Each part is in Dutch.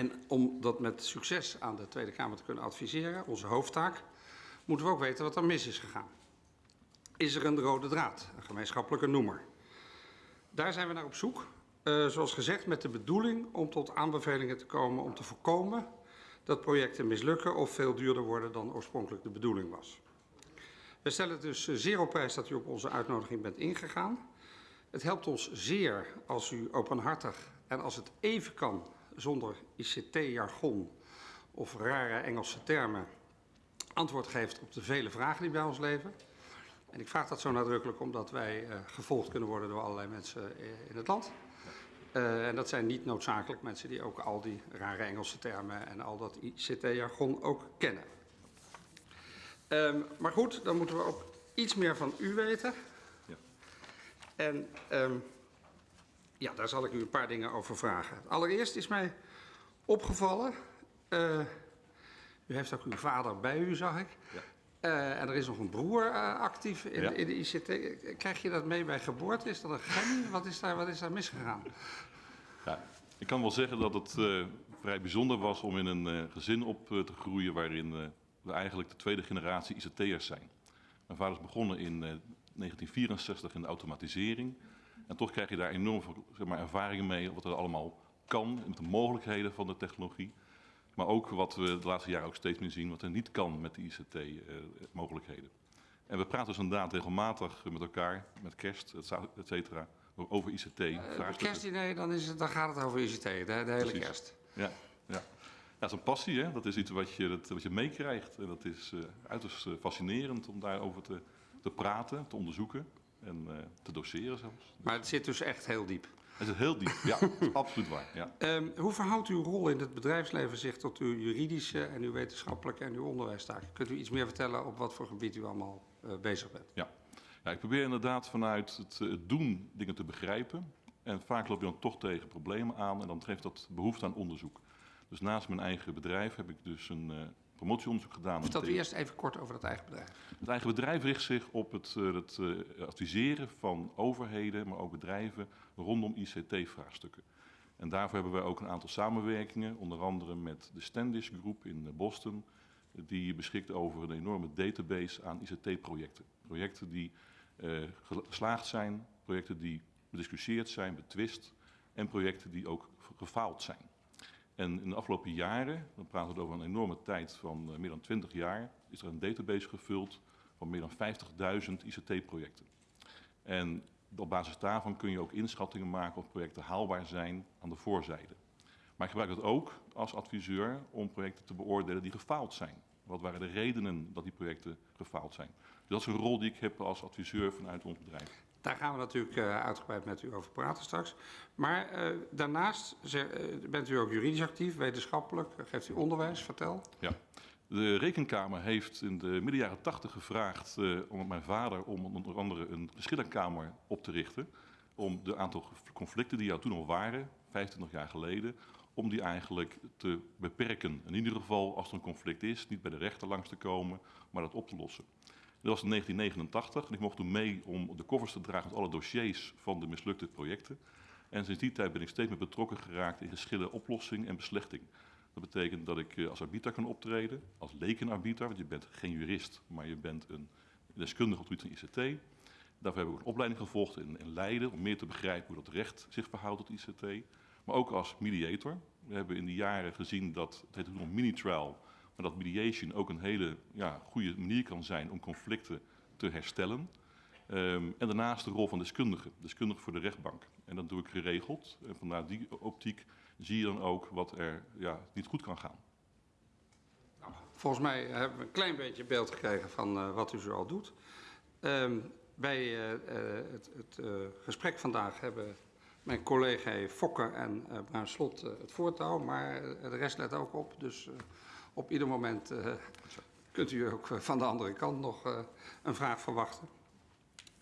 En om dat met succes aan de Tweede Kamer te kunnen adviseren, onze hoofdtaak, moeten we ook weten wat er mis is gegaan. Is er een rode draad, een gemeenschappelijke noemer? Daar zijn we naar op zoek. Uh, zoals gezegd met de bedoeling om tot aanbevelingen te komen om te voorkomen dat projecten mislukken of veel duurder worden dan oorspronkelijk de bedoeling was. We stellen het dus zeer op prijs dat u op onze uitnodiging bent ingegaan. Het helpt ons zeer als u openhartig en als het even kan zonder ICT-jargon of rare Engelse termen antwoord geeft op de vele vragen die bij ons leven. En ik vraag dat zo nadrukkelijk omdat wij uh, gevolgd kunnen worden door allerlei mensen uh, in het land. Uh, en dat zijn niet noodzakelijk mensen die ook al die rare Engelse termen en al dat ICT-jargon ook kennen. Um, maar goed, dan moeten we ook iets meer van u weten. Ja. En um, ja, daar zal ik u een paar dingen over vragen. Allereerst is mij opgevallen, uh, u heeft ook uw vader bij u, zag ik. Ja. Uh, en er is nog een broer uh, actief in, ja. in, de ICT. Krijg je dat mee bij geboorte? Is dat een gen? Wat is daar, wat is daar misgegaan? Ja, ik kan wel zeggen dat het vrij bijzonder was om in een gezin op te groeien waarin we eigenlijk de tweede generatie ICT'ers zijn. Mijn vader is begonnen in 1964 in de automatisering. En toch krijg je daar enorm veel zeg maar, ervaringen mee wat er allemaal kan met de mogelijkheden van de technologie. Maar ook wat we de laatste jaren ook steeds meer zien, wat er niet kan met de ICT-mogelijkheden. Eh, en we praten dus inderdaad regelmatig met elkaar, met kerst, et cetera, over ICT. Uh, kerstdiner, dan, is het, dan gaat het over ICT, de, de hele Precies. kerst. Ja, ja. Ja, dat is een passie, hè? dat is iets wat je, dat, wat je meekrijgt. En dat is uh, uiterst fascinerend om daarover te, te praten, te onderzoeken en uh, te doseren zelfs. Maar het zit dus echt heel diep. Het zit heel diep, ja, absoluut waar. Ja. Um, hoe verhoudt uw rol in het bedrijfsleven zich tot uw juridische en uw wetenschappelijke en uw onderwijstaken? Kunt u iets meer vertellen op wat voor gebied u allemaal uh, bezig bent? Ja. ja, ik probeer inderdaad vanuit het, het doen dingen te begrijpen. En vaak loop je dan toch tegen problemen aan en dan geeft dat behoefte aan onderzoek. Dus naast mijn eigen bedrijf heb ik dus een promotieonderzoek gedaan. Vertel u eerst even kort over dat eigen bedrijf. Het eigen bedrijf richt zich op het, uh, het uh, adviseren van overheden, maar ook bedrijven rondom ICT-vraagstukken. En daarvoor hebben wij ook een aantal samenwerkingen, onder andere met de Standish Groep in Boston, die beschikt over een enorme database aan ICT-projecten. Projecten die geslaagd zijn, projecten die bediscussieerd zijn, betwist en projecten die ook gefaald zijn. En in de afgelopen jaren, dan praten we over een enorme tijd van uh, meer dan 20 jaar, is er een database gevuld van meer dan 50.000 ICT-projecten. En op basis daarvan kun je ook inschattingen maken of projecten haalbaar zijn aan de voorzijde. Maar ik gebruik het ook als adviseur om projecten te beoordelen die gefaald zijn. Wat waren de redenen dat die projecten gefaald zijn? Dus dat is een rol die ik heb als adviseur vanuit ons bedrijf. Daar gaan we natuurlijk uh, uitgebreid met u over praten straks. Maar uh, daarnaast uh, bent u ook juridisch actief, wetenschappelijk, geeft u onderwijs, vertel. Ja. De Rekenkamer heeft in de midden jaren tachtig gevraagd om mijn vader om onder andere een geschillenkamer op te richten. Om de aantal conflicten die er toen al waren, 25 jaar geleden, om die eigenlijk te beperken. In ieder geval, als er een conflict is, niet bij de rechter langs te komen, maar dat op te lossen. Dat was in 1989 en ik mocht toen mee om de covers te dragen met alle dossiers van de mislukte projecten. En sinds die tijd ben ik steeds meer betrokken geraakt in geschillen, oplossing en beslechting. Dat betekent dat ik eh, als arbiter kan optreden, als lekenarbiter, want je bent geen jurist, maar je bent een deskundige op het gebied van ICT. Daarvoor heb ik een opleiding gevolgd in, Leiden om meer te begrijpen hoe dat recht zich verhoudt tot ICT. Maar ook als mediator. We hebben in die jaren gezien dat, het heet nog mini-trial, maar dat mediation ook een hele ja, goede manier kan zijn om conflicten te herstellen. Um, en daarnaast de rol van deskundige, deskundige voor de rechtbank. En dat doe ik geregeld. En vanuit die optiek zie je dan ook wat er ja, niet goed kan gaan. Nou, volgens mij hebben we een klein beetje beeld gekregen van uh, wat u zo al doet. Bij uh, uh, het, het gesprek vandaag hebben mijn collega Fokker en Bruin Slot het voortouw, maar de rest let ook op. Dus op ieder moment uh, kunt u ook van de andere kant nog uh, een vraag verwachten.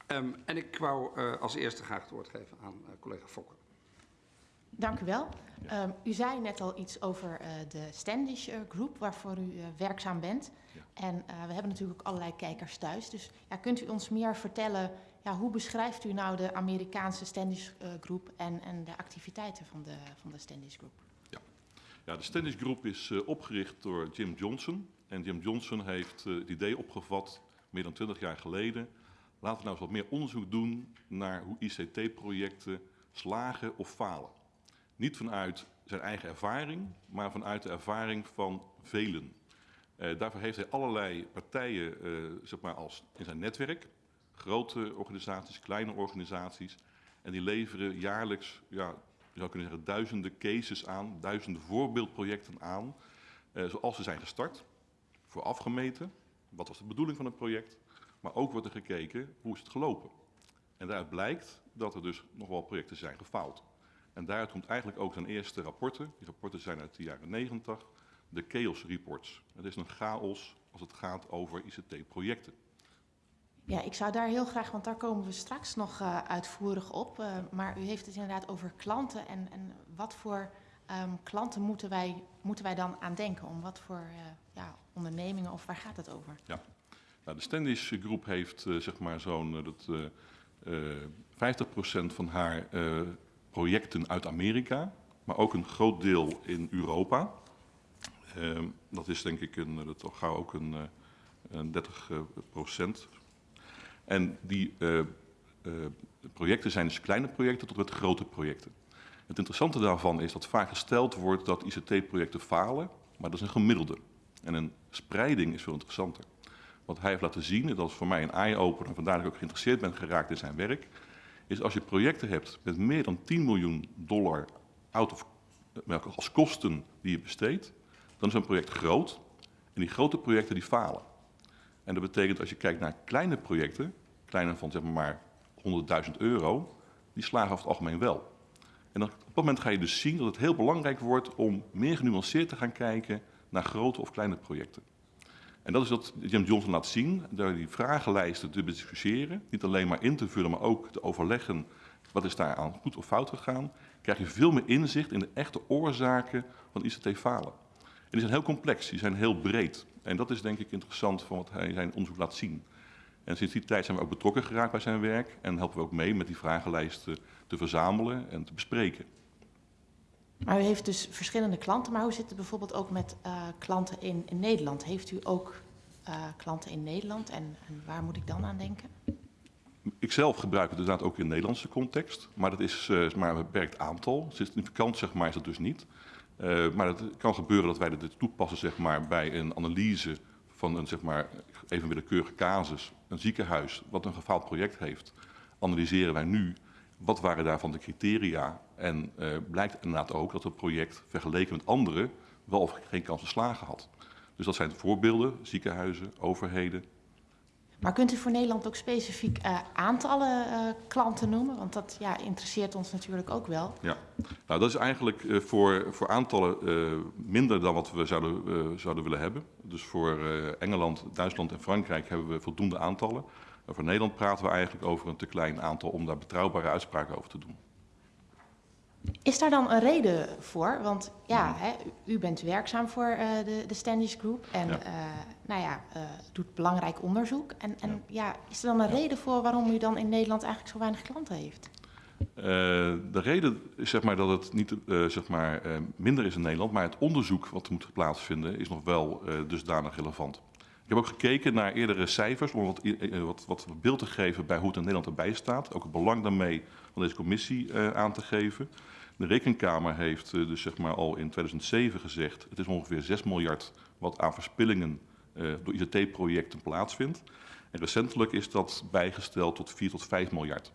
Um, en ik wou uh, als eerste graag het woord geven aan collega Fokker. Dank u wel. Ja. Um, u zei net al iets over uh, de Standish uh, Group, waarvoor u uh, werkzaam bent. Ja. En we hebben natuurlijk ook allerlei kijkers thuis. Dus ja, kunt u ons meer vertellen, ja, hoe beschrijft u nou de Amerikaanse Standish Group en, en de activiteiten van de, van de Standish Group? Ja. De Standish Group is uh, opgericht door Jim Johnson. En Jim Johnson heeft uh, het idee opgevat, meer dan 20 jaar geleden. Laten we nou eens wat meer onderzoek doen naar hoe ICT-projecten slagen of falen. Niet vanuit zijn eigen ervaring, maar vanuit de ervaring van velen. Uh, daarvoor heeft hij allerlei partijen zeg maar als in zijn netwerk. Grote organisaties, kleine organisaties. En die leveren jaarlijks ja, je zou kunnen zeggen, duizenden cases aan, duizenden voorbeeldprojecten aan, eh, zoals ze zijn gestart, voor afgemeten, wat was de bedoeling van het project, maar ook wordt er gekeken hoe is het gelopen. En daaruit blijkt dat er dus nog wel projecten zijn gefaald. En daaruit komt eigenlijk ook zijn eerste rapporten, die rapporten zijn uit de jaren 90, de Chaos Reports. Het is een chaos als het gaat over ICT-projecten. Ja, ik zou daar heel graag, want daar komen we straks nog uh, uitvoerig op. Uh, maar u heeft het inderdaad over klanten. En, en wat voor um, klanten moeten wij, moeten wij dan aan denken? Om wat voor uh, ja, ondernemingen of waar gaat het over? Ja, nou, de Standish Groep heeft zeg maar zo'n dat 50% van haar projecten uit Amerika, maar ook een groot deel in Europa. Ehm, dat is denk ik een, dat gauw ook een, een 30 procent en die uh, uh, projecten zijn dus kleine projecten tot met grote projecten. Het interessante daarvan is dat vaak gesteld wordt dat ICT-projecten falen, maar dat is een gemiddelde. En een spreiding is veel interessanter. Wat hij heeft laten zien, en dat is voor mij een eye-opener, vandaar dat ik ook geïnteresseerd ben geraakt in zijn werk, is als je projecten hebt met meer dan 10 miljoen dollar out of, als kosten die je besteedt, dan is een project groot en die grote projecten die falen. En dat betekent als je kijkt naar kleine projecten, kleiner van zeg maar 100.000 euro, die slagen over het algemeen wel. En op dat moment ga je dus zien dat het heel belangrijk wordt om meer genuanceerd te gaan kijken naar grote of kleine projecten. En dat is wat Jim Johnson laat zien, door die vragenlijsten te discussiëren, niet alleen maar in te vullen, maar ook te overleggen wat is daar aan goed of fout gegaan, krijg je veel meer inzicht in de echte oorzaken van ICT-falen. En die zijn heel complex, die zijn heel breed. En dat is denk ik interessant van wat hij zijn onderzoek laat zien. En sinds die tijd zijn we ook betrokken geraakt bij zijn werk en helpen we ook mee met die vragenlijsten te verzamelen en te bespreken. Maar u heeft dus verschillende klanten, maar hoe zit het bijvoorbeeld ook met uh, klanten in, in, Nederland? Heeft u ook uh, klanten in Nederland en, en, waar moet ik dan aan denken? Ik zelf gebruik het inderdaad ook in de Nederlandse context, maar dat is uh, maar een beperkt aantal. Significant zeg maar is dat dus niet. Uh, maar het kan gebeuren dat wij dit toepassen zeg maar, bij een analyse van een zeg maar, even willekeurige casus, een ziekenhuis wat een gefaald project heeft. Analyseren wij nu wat waren daarvan de criteria en uh, blijkt inderdaad ook dat het project vergeleken met andere wel of geen kans slagen had. Dus dat zijn voorbeelden, ziekenhuizen, overheden, maar kunt u voor Nederland ook specifiek uh, aantallen uh, klanten noemen? Want dat ja, interesseert ons natuurlijk ook wel. Ja, nou dat is eigenlijk uh, voor, voor aantallen minder dan wat we zouden, zouden willen hebben. Dus voor Engeland, Duitsland en Frankrijk hebben we voldoende aantallen. En voor Nederland praten we eigenlijk over een te klein aantal om daar betrouwbare uitspraken over te doen. Is daar dan een reden voor? Want ja, hè, u bent werkzaam voor uh, de, de Standish Group en ja. Uh, nou ja, uh, doet belangrijk onderzoek. En, en ja. ja. is er dan een reden voor waarom u dan in Nederland eigenlijk zo weinig klanten heeft? de reden is zeg maar, dat het niet zeg maar, minder is in Nederland, maar het onderzoek wat moet plaatsvinden is nog wel dusdanig relevant. Ik heb ook gekeken naar eerdere cijfers om wat, wat, wat beeld te geven bij hoe het in Nederland erbij staat. Ook het belang daarmee van deze commissie aan te geven. De Rekenkamer heeft uh, dus zeg maar al in 2007 gezegd... het is ongeveer 6 miljard wat aan verspillingen uh, door ICT-projecten plaatsvindt. En recentelijk is dat bijgesteld tot 4 tot 5 miljard.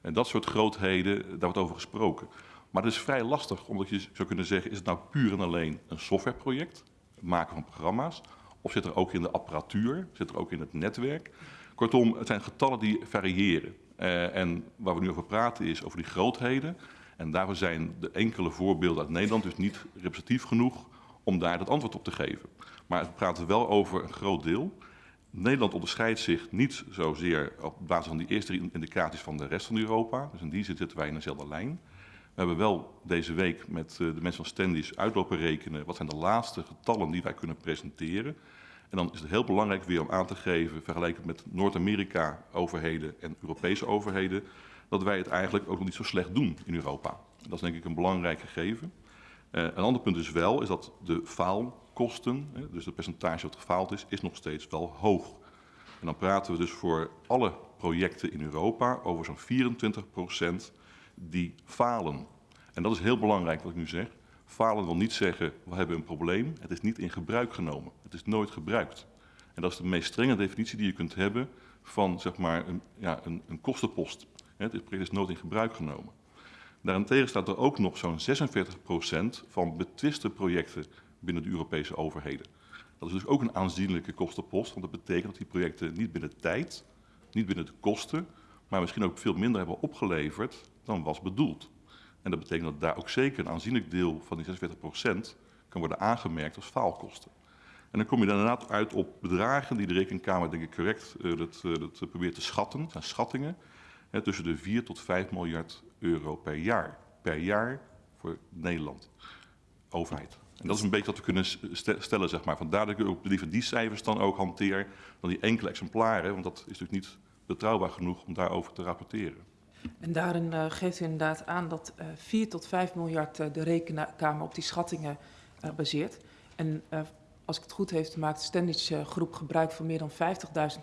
En dat soort grootheden, daar wordt over gesproken. Maar het is vrij lastig, omdat je zou kunnen zeggen... is het nou puur en alleen een softwareproject, het maken van programma's... of zit er ook in de apparatuur, zit er ook in het netwerk... Kortom, het zijn getallen die variëren. Uh, en waar we nu over praten is over die grootheden... En daarvoor zijn de enkele voorbeelden uit Nederland dus niet representatief genoeg om daar het antwoord op te geven. Maar we praten wel over een groot deel. Nederland onderscheidt zich niet zozeer op basis van die eerste indicaties van de rest van Europa. Dus in die zin zitten wij in dezelfde lijn. We hebben wel deze week met eh, de mensen van Standies uitlopen rekenen wat zijn de laatste getallen die wij kunnen presenteren. En dan is het heel belangrijk weer om aan te geven, vergeleken met Noord-Amerika overheden en Europese overheden, dat wij het eigenlijk ook nog niet zo slecht doen in Europa. Dat is denk ik een belangrijk gegeven. Eh, een ander punt is wel, is dat de faalkosten, dus het percentage wat gefaald is, is nog steeds wel hoog. En dan praten we dus voor alle projecten in Europa over zo'n 24 procent die falen. En dat is heel belangrijk wat ik nu zeg. Falen wil niet zeggen, we hebben een probleem. Het is niet in gebruik genomen. Het is nooit gebruikt. En dat is de meest strenge definitie die je kunt hebben van zeg maar, een, ja, een, een kostenpost. Het project is nooit in gebruik genomen. Daarentegen staat er ook nog zo'n 46% van betwiste projecten binnen de Europese overheden. Dat is dus ook een aanzienlijke kostenpost, want dat betekent dat die projecten niet binnen tijd, niet binnen de kosten, maar misschien ook veel minder hebben opgeleverd dan was bedoeld. En dat betekent dat daar ook zeker een aanzienlijk deel van die 46% kan worden aangemerkt als faalkosten. En dan kom je dan inderdaad uit op bedragen die de Rekenkamer denk ik correct uh, dat, uh, dat probeert te schatten. Schattingen hè, tussen de 4 tot 5 miljard euro per jaar. Per jaar voor Nederland, overheid. En dat is een beetje wat we kunnen stellen, zeg maar. Vandaar dat ik ook liever die cijfers dan ook hanteer dan die enkele exemplaren. Want dat is natuurlijk niet betrouwbaar genoeg om daarover te rapporteren. En daarin uh, geeft u inderdaad aan dat uh, 4 tot 5 miljard uh, de rekenkamer op die schattingen baseert. En als ik het goed heb, maakt de Standage groep gebruik van meer dan 50.000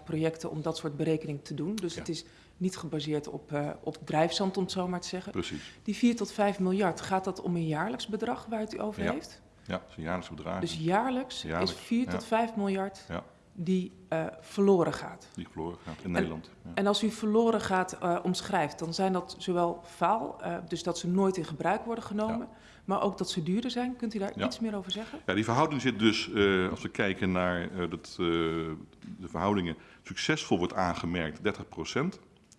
projecten om dat soort berekening te doen. Dus ja. het is niet gebaseerd op, op drijfzand, om het zo maar te zeggen. Precies. Die 4 tot 5 miljard, gaat dat om een jaarlijks bedrag waar het u over ja. heeft? Ja, dat is een jaarlijks bedrag. Dus jaarlijks, jaarlijks is 4 ja. tot 5 miljard ja. Die uh, verloren gaat. Die verloren gaat in en, Nederland. En als u verloren gaat uh, omschrijft, dan zijn dat zowel faal, dus dat ze nooit in gebruik worden genomen, maar ook dat ze duurder zijn. Kunt u daar iets meer over zeggen? Ja, die verhouding zit dus, als we kijken naar dat, de verhoudingen, succesvol wordt aangemerkt 30%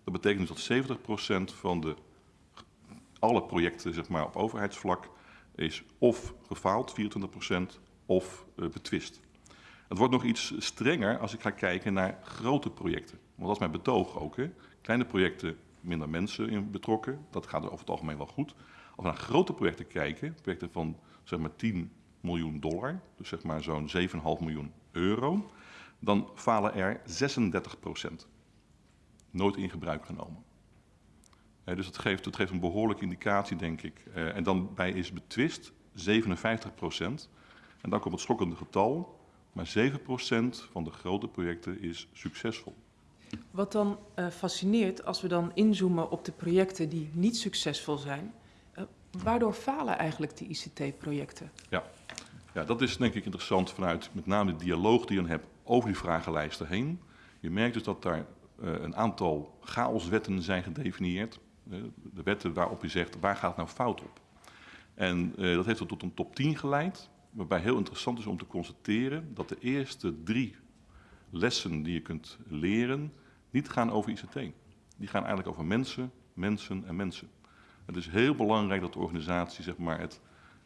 Dat betekent dus dat 70% van de, alle projecten zeg maar, op overheidsvlak is of gefaald, 24% of betwist. Het wordt nog iets strenger als ik ga kijken naar grote projecten. Want dat is mijn betoog ook. Hè. Kleine projecten, minder mensen betrokken. Dat gaat er over het algemeen wel goed. Als we naar grote projecten kijken, projecten van zeg maar 10 miljoen dollar, dus zeg maar zo'n 7,5 miljoen euro, dan falen er 36 procent. Nooit in gebruik genomen. Eh, dus dat geeft, dat geeft een behoorlijke indicatie, denk ik. Uh, en dan bij is betwist 57 procent. En dan komt het schokkende getal, maar 7 procent van de grote projecten is succesvol. Wat dan uh, fascineert, als we dan inzoomen op de projecten die niet succesvol zijn, Waardoor falen eigenlijk die ICT-projecten? Ja. ja, dat is denk ik interessant vanuit met name de dialoog die je hebt over die vragenlijsten heen. Je merkt dus dat daar uh, een aantal chaoswetten zijn gedefinieerd. De wetten waarop je zegt, waar gaat nou fout op? En dat heeft tot een top 10 geleid, waarbij heel interessant is om te constateren dat de eerste drie lessen die je kunt leren niet gaan over ICT. Die gaan eigenlijk over mensen, mensen en mensen. Het is heel belangrijk dat de organisatie zeg maar, het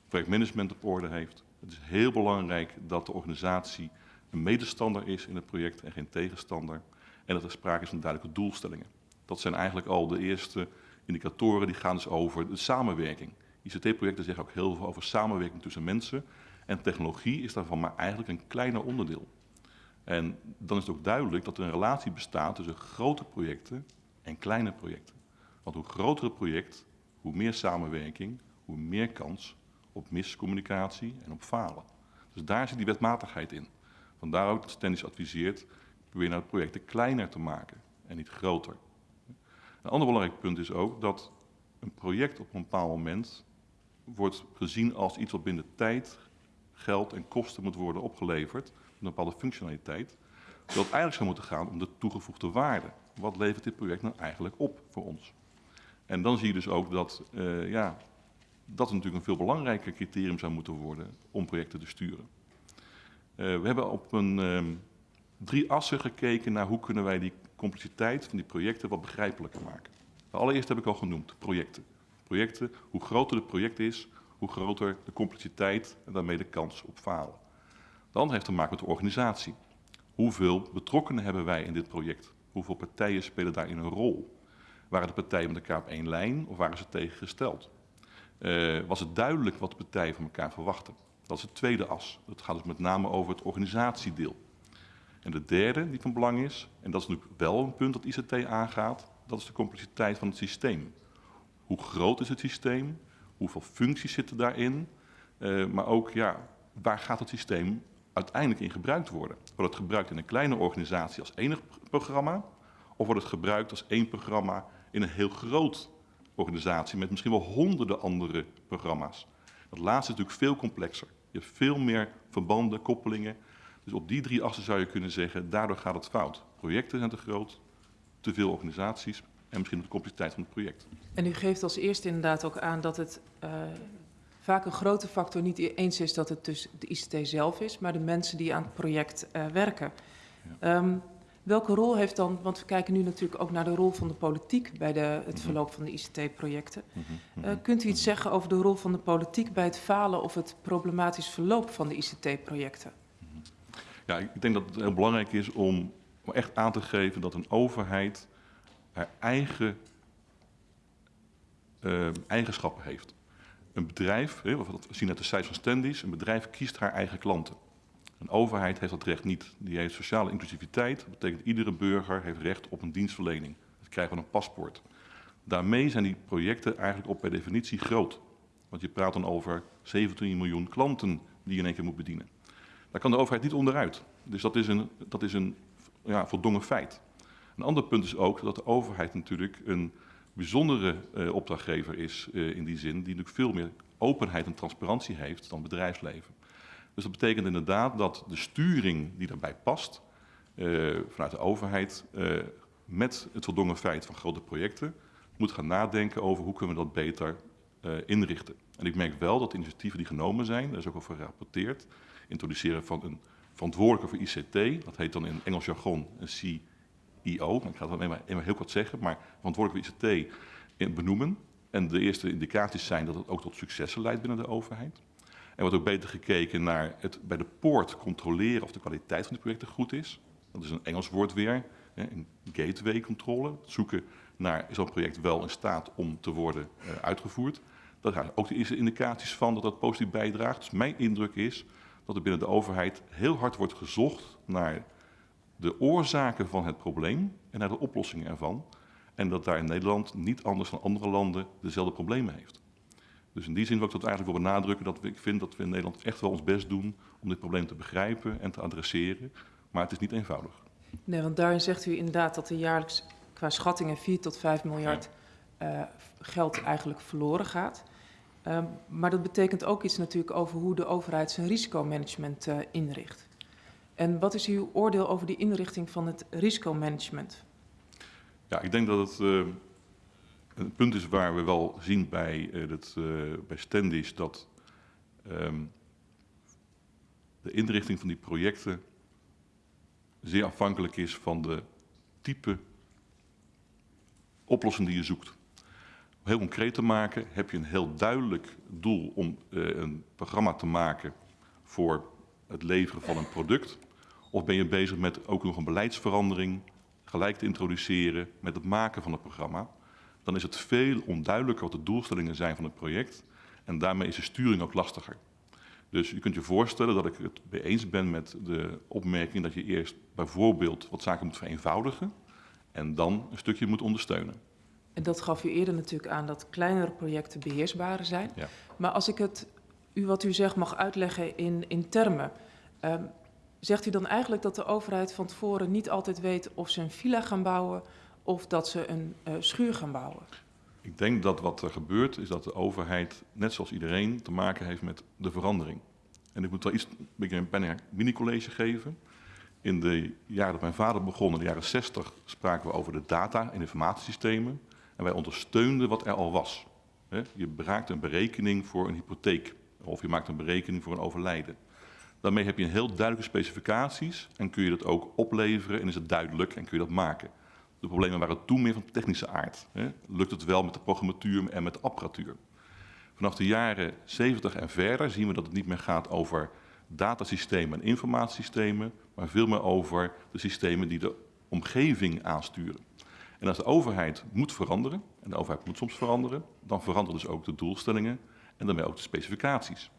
projectmanagement op orde heeft. Het is heel belangrijk dat de organisatie een medestander is in het project en geen tegenstander. En dat er sprake is van duidelijke doelstellingen. Dat zijn eigenlijk al de eerste indicatoren die gaan dus over de samenwerking. ICT-projecten zeggen ook heel veel over samenwerking tussen mensen. En technologie is daarvan maar eigenlijk een kleiner onderdeel. En dan is het ook duidelijk dat er een relatie bestaat tussen grote projecten en kleine projecten. Want hoe groter het project, hoe meer samenwerking, hoe meer kans op miscommunicatie en op falen. Dus daar zit die wetmatigheid in. Vandaar ook dat Stennis adviseert, probeer nou projecten kleiner te maken en niet groter. Een ander belangrijk punt is ook dat een project op een bepaald moment wordt gezien als iets wat binnen tijd, geld en kosten moet worden opgeleverd, een bepaalde functionaliteit. Het eigenlijk zou moeten gaan om de toegevoegde waarde. Wat levert dit project nou eigenlijk op voor ons? En dan zie je dus ook dat uh, ja, dat natuurlijk een veel belangrijker criterium zou moeten worden om projecten te sturen. Uh, we hebben op een uh, drie assen gekeken naar hoe kunnen wij die complexiteit van die projecten wat begrijpelijker maken. Allereerst heb ik al genoemd, projecten. Projecten, hoe groter het project is, hoe groter de complexiteit en daarmee de kans op falen. Andere heeft te maken met de organisatie. Hoeveel betrokkenen hebben wij in dit project? Hoeveel partijen spelen daarin een rol? Waren de partijen met elkaar op één lijn of waren ze tegengesteld? Uh, was het duidelijk wat de partijen van elkaar verwachten? Dat is de tweede as. Dat gaat dus met name over het organisatiedeel. En de derde die van belang is, en dat is natuurlijk wel een punt dat ICT aangaat, dat is de complexiteit van het systeem. Hoe groot is het systeem? Hoeveel functies zitten daarin? Eh, maar ook, ja, waar gaat het systeem uiteindelijk in gebruikt worden? Wordt het gebruikt in een kleine organisatie als enig programma? Of wordt het gebruikt als één programma in een heel groot organisatie met misschien wel honderden andere programma's? Dat laatste is natuurlijk veel complexer. Je hebt veel meer verbanden, koppelingen. Dus op die drie assen zou je kunnen zeggen, daardoor gaat het fout. Projecten zijn te groot, te veel organisaties en misschien de complexiteit van het project. En u geeft als eerste inderdaad ook aan dat het uh, vaak een grote factor niet eens is dat het dus de ICT zelf is, maar de mensen die aan het project uh, werken. Ja. Um, welke rol heeft dan, want we kijken nu natuurlijk ook naar de rol van de politiek bij de, het Mhm. verloop van de ICT-projecten. Uh, kunt u iets zeggen over de rol van de politiek bij het falen of het problematisch verloop van de ICT-projecten? Ja, ik denk dat het heel belangrijk is om echt aan te geven dat een overheid eigen uh, eigenschappen heeft. Een bedrijf, we zien uit de cijfers van Standies, een bedrijf kiest haar eigen klanten. Een overheid heeft dat recht niet. Die heeft sociale inclusiviteit. Dat betekent iedere burger heeft recht op een dienstverlening. Dat krijgen we een paspoort. Daarmee zijn die projecten eigenlijk op per definitie groot. Want je praat dan over 17 miljoen klanten die je in één keer moet bedienen. Daar kan de overheid niet onderuit. Dus dat is een, dat is een ja, voldongen feit. Een ander punt is ook dat de overheid natuurlijk een bijzondere uh, opdrachtgever is uh, in die zin, die natuurlijk veel meer openheid en transparantie heeft dan bedrijfsleven. Dus dat betekent inderdaad dat de sturing die daarbij past, uh, vanuit de overheid, met het voldongen feit van grote projecten, moet gaan nadenken over hoe kunnen we dat beter inrichten. En ik merk wel dat de initiatieven die genomen zijn, daar is ook over gerapporteerd, introduceren van een verantwoordelijke voor ICT, dat heet dan in Engels jargon een CEO, ik ga het alleen maar, heel kort zeggen, maar verantwoordelijk voor ICT benoemen. En de eerste indicaties zijn dat het ook tot successen leidt binnen de overheid. Er wordt ook beter gekeken naar het bij de poort controleren of de kwaliteit van de projecten goed is. Dat is een Engels woord weer, gateway controle. Zoeken naar, is dat project wel in staat om te worden uh, uitgevoerd. Daar zijn ook de eerste indicaties van dat dat positief bijdraagt. Dus mijn indruk is dat er binnen de overheid heel hard wordt gezocht naar de oorzaken van het probleem en naar de oplossingen ervan. En dat daar in Nederland niet anders dan andere landen dezelfde problemen heeft. Dus in die zin wil ik dat eigenlijk wil benadrukken dat ik vind dat we in Nederland echt wel ons best doen om dit probleem te begrijpen en te adresseren. Maar het is niet eenvoudig. Nee, want daarin zegt u inderdaad dat er jaarlijks qua schattingen 4 tot 5 miljard uh, geld eigenlijk verloren gaat. Um, maar dat betekent ook iets natuurlijk over hoe de overheid zijn risicomanagement uh, inricht. En wat is uw oordeel over die inrichting van het risicomanagement? Ja, ik denk dat het uh, een punt is waar we wel zien bij, uh, het, uh, bij Standies dat um, de inrichting van die projecten zeer afhankelijk is van de type oplossing die je zoekt. Om heel concreet te maken, heb je een heel duidelijk doel om een programma te maken voor het leveren van een product. Of ben je bezig met ook nog een beleidsverandering gelijk te introduceren met het maken van het programma? Dan is het veel onduidelijker wat de doelstellingen zijn van het project. En daarmee is de sturing ook lastiger. Dus je kunt je voorstellen dat ik het mee eens ben met de opmerking dat je eerst bijvoorbeeld wat zaken moet vereenvoudigen. En dan een stukje moet ondersteunen. En dat gaf u eerder natuurlijk aan dat kleinere projecten beheersbaar zijn. Ja. Maar als ik het, u wat u zegt mag uitleggen in, in termen. Um, Zegt u dan eigenlijk dat de overheid van tevoren niet altijd weet of ze een villa gaan bouwen of dat ze een uh, schuur gaan bouwen? Ik denk dat wat er gebeurt is dat de overheid, net zoals iedereen, te maken heeft met de verandering. En ik moet wel iets, een beetje een mini-college geven. In de jaren dat mijn vader begon, in de jaren 60, spraken we over de data en informatiesystemen. En wij ondersteunden wat er al was. Je maakt een berekening voor een hypotheek. Of je maakt een berekening voor een overlijden. Daarmee heb je heel duidelijke specificaties en kun je dat ook opleveren en is het duidelijk en kun je dat maken. De problemen waren toen meer van technische aard. Hè. Lukt het wel met de programmatuur en met de apparatuur? Vanaf de jaren 70 en verder zien we dat het niet meer gaat over datasystemen en informatiesystemen, maar veel meer over de systemen die de omgeving aansturen. En als de overheid moet veranderen, en de overheid moet soms veranderen, dan veranderen dus ook de doelstellingen en daarmee ook de specificaties.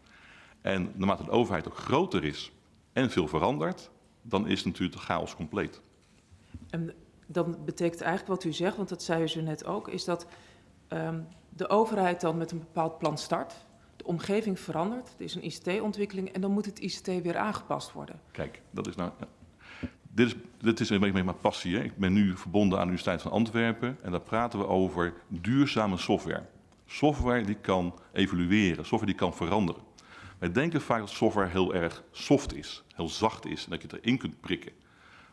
En naarmate de overheid ook groter is en veel verandert, dan is natuurlijk de chaos compleet. En dan betekent eigenlijk wat u zegt, want dat zei u zo net ook, is dat um, de overheid dan met een bepaald plan start. de omgeving verandert, er is een ICT-ontwikkeling en dan moet het ICT weer aangepast worden. Kijk, dat is nou. ja. Dit is, dit is een beetje mijn passie. Hè. Ik ben nu verbonden aan de Universiteit van Antwerpen en daar praten we over duurzame software. Software die kan evolueren, software die kan veranderen. Wij denken vaak dat software heel erg soft is, heel zacht is en dat je het erin kunt prikken.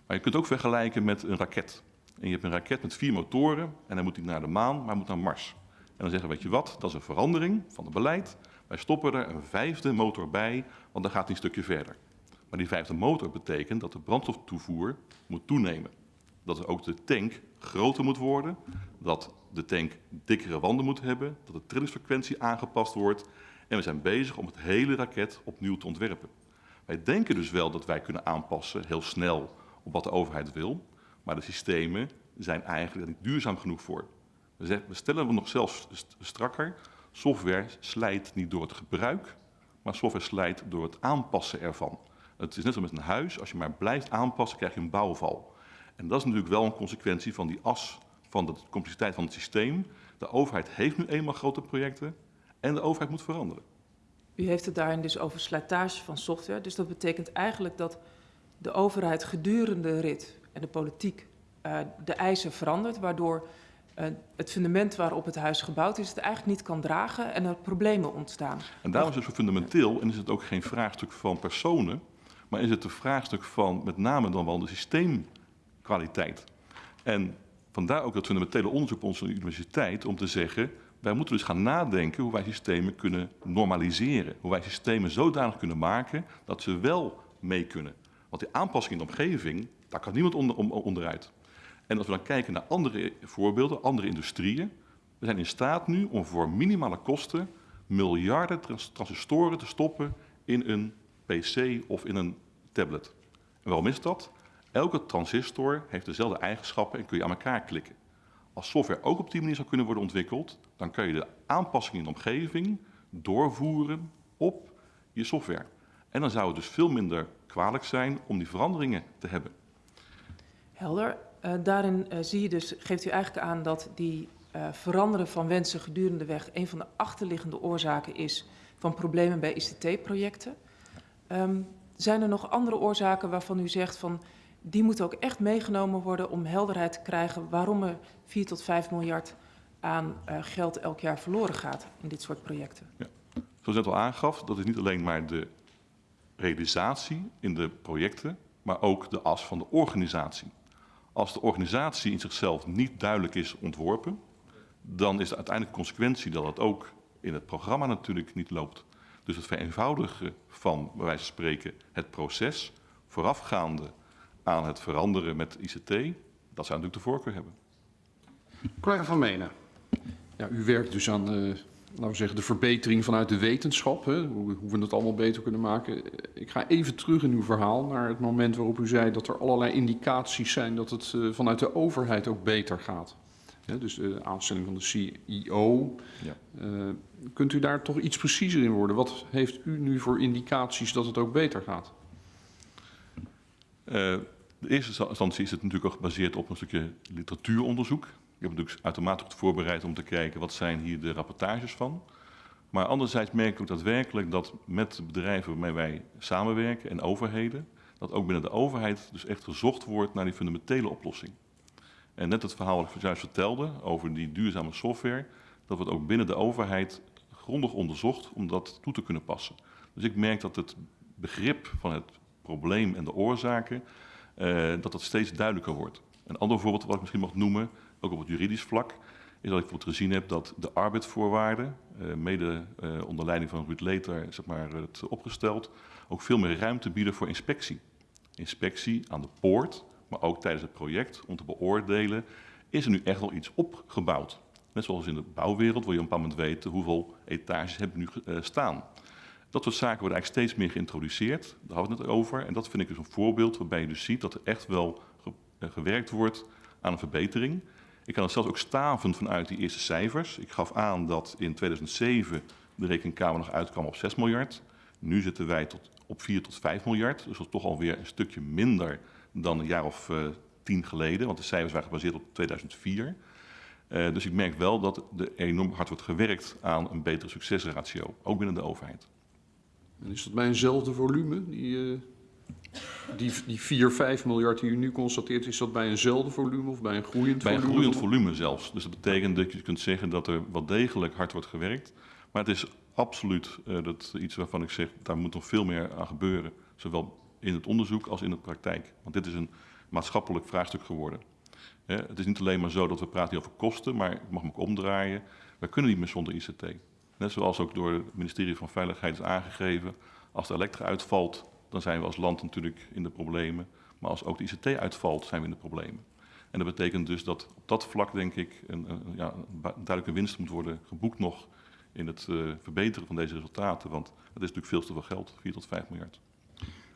Maar je kunt ook vergelijken met een raket. En je hebt een raket met vier motoren en hij moet niet naar de maan, maar moet naar Mars. En dan zeggen we, weet je wat, dat is een verandering van het beleid. Wij stoppen er een vijfde motor bij, want dan gaat hij een stukje verder. Maar die vijfde motor betekent dat de brandstoftoevoer moet toenemen. Dat ook de tank groter moet worden, dat de tank dikkere wanden moet hebben, dat de trillingsfrequentie aangepast wordt. En we zijn bezig om het hele raket opnieuw te ontwerpen. Wij denken dus wel dat wij kunnen aanpassen heel snel op wat de overheid wil, maar de systemen zijn eigenlijk niet duurzaam genoeg voor. We stellen we nog zelfs st- strakker, software slijt niet door het gebruik, maar software slijt door het aanpassen ervan. Het is net zoals met een huis, als je maar blijft aanpassen, krijg je een bouwval. En dat is natuurlijk wel een consequentie van die as van de complexiteit van het systeem. De overheid heeft nu eenmaal grote projecten en de overheid moet veranderen. U heeft het daarin dus over slijtage van software. Dus dat betekent eigenlijk dat de overheid gedurende de rit en de politiek eh, de eisen verandert, waardoor eh, het fundament waarop het huis gebouwd is, het eigenlijk niet kan dragen en er problemen ontstaan. En daarom is het zo fundamenteel en is het ook geen vraagstuk van personen, maar is het een vraagstuk van met name dan wel de systeemkwaliteit. En vandaar ook dat fundamentele onderzoek op onze universiteit om te zeggen, wij moeten dus gaan nadenken hoe wij systemen kunnen normaliseren. Hoe wij systemen zodanig kunnen maken dat ze wel mee kunnen. Want die aanpassing in de omgeving, daar kan niemand onder, onderuit. En als we dan kijken naar andere voorbeelden, andere industrieën, we zijn in staat nu om voor minimale kosten miljarden trans- transistoren te stoppen in een PC of in een tablet. Waarom is dat? Elke transistor heeft dezelfde eigenschappen en kun je aan elkaar klikken. Als software ook op die manier zou kunnen worden ontwikkeld, dan kun je de aanpassingen in de omgeving doorvoeren op je software. En dan zou het dus veel minder kwalijk zijn om die veranderingen te hebben. Helder. Eh, daarin eh, zie je dus, geeft u eigenlijk aan dat die eh, veranderen van wensen gedurende de weg een van de achterliggende oorzaken is van problemen bij ICT-projecten. Ehm, zijn er nog andere oorzaken waarvan u zegt van die moeten ook echt meegenomen worden om helderheid te krijgen waarom er 4 tot 5 miljard aan eh, geld elk jaar verloren gaat in dit soort projecten? Zoals ik net al aangaf, dat is niet alleen maar de realisatie in de projecten, maar ook de as van de organisatie. Als de organisatie in zichzelf niet duidelijk is ontworpen, dan is de uiteindelijke consequentie dat het ook in het programma natuurlijk niet loopt. Dus het vereenvoudigen van, bij wijze van spreken, het proces voorafgaande aan het veranderen met ICT, dat zou natuurlijk de voorkeur hebben. Collega Van Menen. Ja, u werkt dus aan, eh, laten we zeggen, de verbetering vanuit de wetenschap. Hè? Hoe, hoe we het allemaal beter kunnen maken. Ik ga even terug in uw verhaal naar het moment waarop u zei dat er allerlei indicaties zijn dat het eh, vanuit de overheid ook beter gaat. Hè, dus de aanstelling van de CEO. Ja. Eh, kunt u daar toch iets preciezer in worden? Wat heeft u nu voor indicaties dat het ook beter gaat? Eh, in eerste instantie is het natuurlijk ook gebaseerd op een stukje literatuuronderzoek. Ik heb natuurlijk uitermate goed voorbereid om te kijken wat zijn hier de rapportages van. Maar anderzijds merk ik ook daadwerkelijk dat met de bedrijven waarmee wij samenwerken en overheden, dat ook binnen de overheid dus echt gezocht wordt naar die fundamentele oplossing. En net het verhaal wat ik juist vertelde over die duurzame software, dat wordt ook binnen de overheid grondig onderzocht om dat toe te kunnen passen. Dus ik merk dat het begrip van het probleem en de oorzaken, eh, dat dat steeds duidelijker wordt. Een ander voorbeeld wat ik misschien mag noemen, ook op het juridisch vlak, is dat ik bijvoorbeeld gezien heb dat de arbeidsvoorwaarden, eh, mede eh, onder leiding van Ruud Leter, zeg maar, het opgesteld, ook veel meer ruimte bieden voor inspectie. Inspectie aan de poort, maar ook tijdens het project om te beoordelen, is er nu echt wel iets opgebouwd? Net zoals in de bouwwereld wil je op een bepaald moment weten hoeveel etages hebben nu eh, staan. Dat soort zaken worden eigenlijk steeds meer geïntroduceerd. Daar hadden we het over. En dat vind ik dus een voorbeeld waarbij je dus ziet dat er echt wel ge- gewerkt wordt aan een verbetering. Ik kan er zelfs ook staven vanuit die eerste cijfers. Ik gaf aan dat in 2007 de rekenkamer nog uitkwam op 6 miljard. Nu zitten wij tot, op 4 tot 5 miljard. Dus dat is toch alweer een stukje minder dan een jaar of eh, tien geleden. Want de cijfers waren gebaseerd op 2004. Eh, dus ik merk wel dat er enorm hard wordt gewerkt aan een betere succesratio, ook binnen de overheid. En is dat bij eenzelfde volume? Die, eh, die, die 4, 5 miljard die u nu constateert, is dat bij eenzelfde volume of bij een groeiend Bij een volume? groeiend volume zelfs. Dus dat betekent dat je kunt zeggen dat er wel degelijk hard wordt gewerkt. Maar het is absoluut eh, dat iets waarvan ik zeg, daar moet nog veel meer aan gebeuren. Zowel in het onderzoek als in de praktijk. Want dit is een maatschappelijk vraagstuk geworden. Hè, het is niet alleen maar zo dat we praten hier over kosten, maar ik mag me ook omdraaien. Wij kunnen niet meer zonder ICT. Net zoals ook door het ministerie van Veiligheid is aangegeven. Als de elektra uitvalt, dan zijn we als land natuurlijk in de problemen. Maar als ook de ICT uitvalt, zijn we in de problemen. En dat betekent dus dat op dat vlak, denk ik, een, een, ja, een duidelijke winst moet worden geboekt nog in het eh, verbeteren van deze resultaten. Want het is natuurlijk veel te veel geld, 4 tot 5 miljard.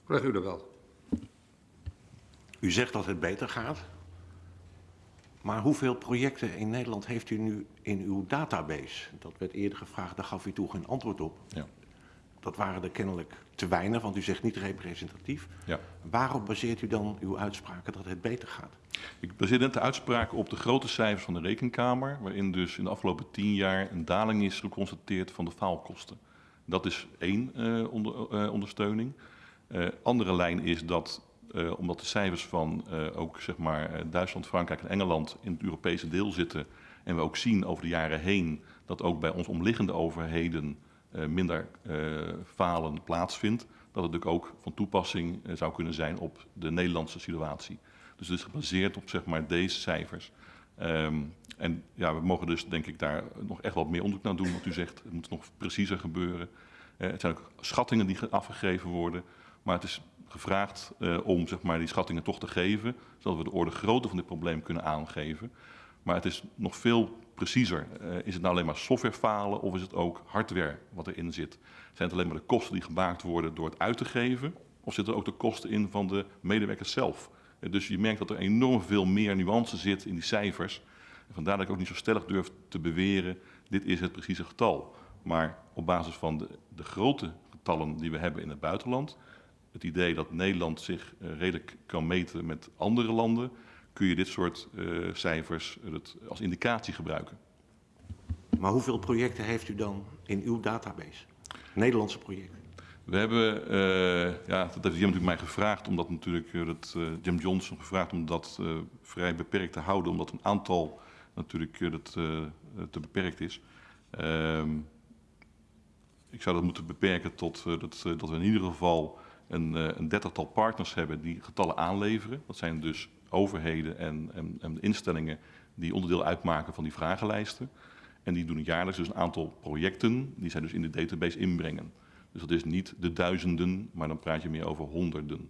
Collega Udewald. U zegt dat het beter gaat. Maar hoeveel projecten in Nederland heeft u nu in uw database? Dat werd eerder gevraagd, daar gaf u toen geen antwoord op. Ja. Dat waren er kennelijk te weinig, want u zegt niet representatief. Ja. Waarop baseert u dan uw uitspraken dat het beter gaat? Ik baseer net de uitspraken op de grote cijfers van de Rekenkamer, waarin dus in de afgelopen tien jaar een daling is geconstateerd van de faalkosten. Dat is één eh, onder, eh, ondersteuning. Eh, andere lijn is dat, omdat de cijfers van ook zeg maar, Duitsland, Frankrijk en Engeland in het Europese deel zitten, en we ook zien over de jaren heen dat ook bij ons omliggende overheden minder eh, falen plaatsvindt, dat het natuurlijk ook van toepassing eh, zou kunnen zijn op de Nederlandse situatie. Dus het is gebaseerd op zeg maar, deze cijfers. Ehm, en ja, we mogen dus denk ik daar nog echt wat meer onderzoek naar doen, wat u zegt. Het moet nog preciezer gebeuren. Eh, het zijn ook schattingen die ge- afgegeven worden. Maar het is gevraagd eh, om zeg maar, die schattingen toch te geven, zodat we de orde grootte van dit probleem kunnen aangeven. Maar het is nog veel preciezer. Eh, is het nou alleen maar softwarefalen of is het ook hardware wat erin zit? Zijn het alleen maar de kosten die gemaakt worden door het uit te geven? Of zitten er ook de kosten in van de medewerkers zelf? Eh, Dus je merkt dat er enorm veel meer nuance zit in die cijfers. En vandaar dat ik ook niet zo stellig durf te beweren, dit is het precieze getal. Maar op basis van de, de grote getallen die we hebben in het buitenland, het idee dat Nederland zich eh, redelijk kan meten met andere landen, kun je dit soort eh, cijfers eh, het als indicatie gebruiken. Maar hoeveel projecten heeft u dan in uw database? Nederlandse projecten. We hebben, eh, ja, dat heeft Jim natuurlijk mij gevraagd, omdat natuurlijk dat, Jim Johnson gevraagd om dat vrij beperkt te houden, omdat een aantal natuurlijk dat, te beperkt is. Ehm, ik zou dat moeten beperken tot dat, dat we in ieder geval een, een dertigtal partners hebben die getallen aanleveren. Dat zijn dus overheden en, en, en instellingen die onderdeel uitmaken van die vragenlijsten. En die doen jaarlijks dus een aantal projecten die zij dus in de database inbrengen. Dus dat is niet de duizenden, maar dan praat je meer over honderden.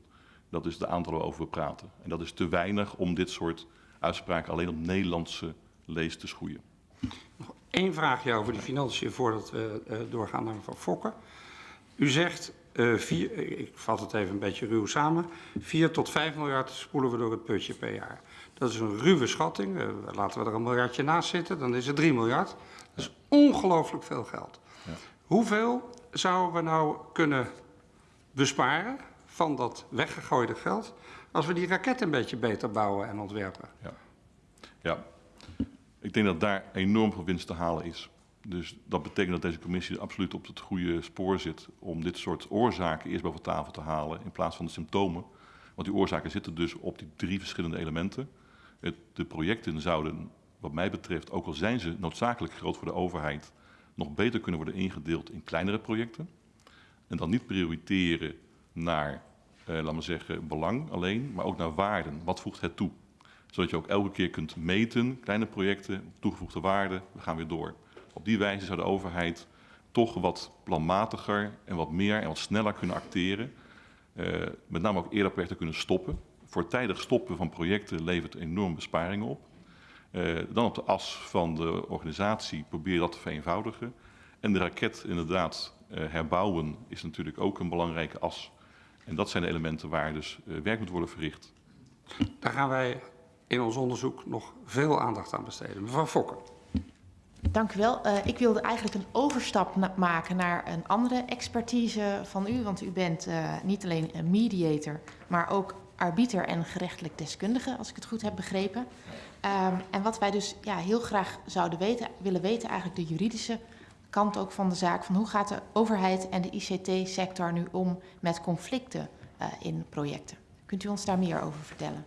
Dat is de aantallen waarover we praten. En dat is te weinig om dit soort uitspraken alleen op Nederlandse lees te schoeien. Eén vraagje over die financiën voordat we eh, doorgaan naar mevrouw Fokker. U zegt, eh, vier, eh, ik vat het even een beetje ruw samen, 4 tot 5 miljard spoelen we door het putje per jaar. Dat is een ruwe schatting. Eh, laten we er een miljardje naast zitten, dan is het 3 miljard. Dat is ongelooflijk veel geld. Ja. Hoeveel zouden we nou kunnen besparen van dat weggegooide geld als we die raket een beetje beter bouwen en ontwerpen? Ja, ik denk dat daar enorm veel winst te halen is. Dus dat betekent dat deze commissie absoluut op het goede spoor zit om dit soort oorzaken eerst boven tafel te halen in plaats van de symptomen. Want die oorzaken zitten dus op die drie verschillende elementen. De projecten zouden, wat mij betreft, ook al zijn ze noodzakelijk groot voor de overheid, nog beter kunnen worden ingedeeld in kleinere projecten. En dan niet prioriteren naar, eh, laten we zeggen, belang alleen, maar ook naar waarden. Wat voegt het toe? Zodat je ook elke keer kunt meten, kleine projecten, toegevoegde waarde, we gaan weer door. Op die wijze zou de overheid toch wat planmatiger en wat meer en wat sneller kunnen acteren. Eh, met name ook eerder projecten kunnen stoppen. Voortijdig stoppen van projecten levert enorm besparingen op. Eh, dan op de as van de organisatie probeer dat te vereenvoudigen. En de raket inderdaad eh, herbouwen is natuurlijk ook een belangrijke as. En dat zijn de elementen waar dus werk moet worden verricht. Daar gaan wij in ons onderzoek nog veel aandacht aan besteden. Mevrouw Fokker. Dank u wel. Eh, ik wilde eigenlijk een overstap maken naar een andere expertise van u. Want u bent eh, niet alleen een mediator, maar ook arbiter en gerechtelijk deskundige, als ik het goed heb begrepen. Ehm, en wat wij dus ja, heel graag zouden weten, willen weten, eigenlijk de juridische kant ook van de zaak. Van hoe gaat de overheid en de ICT-sector nu om met conflicten uh, in projecten? Kunt u ons daar meer over vertellen?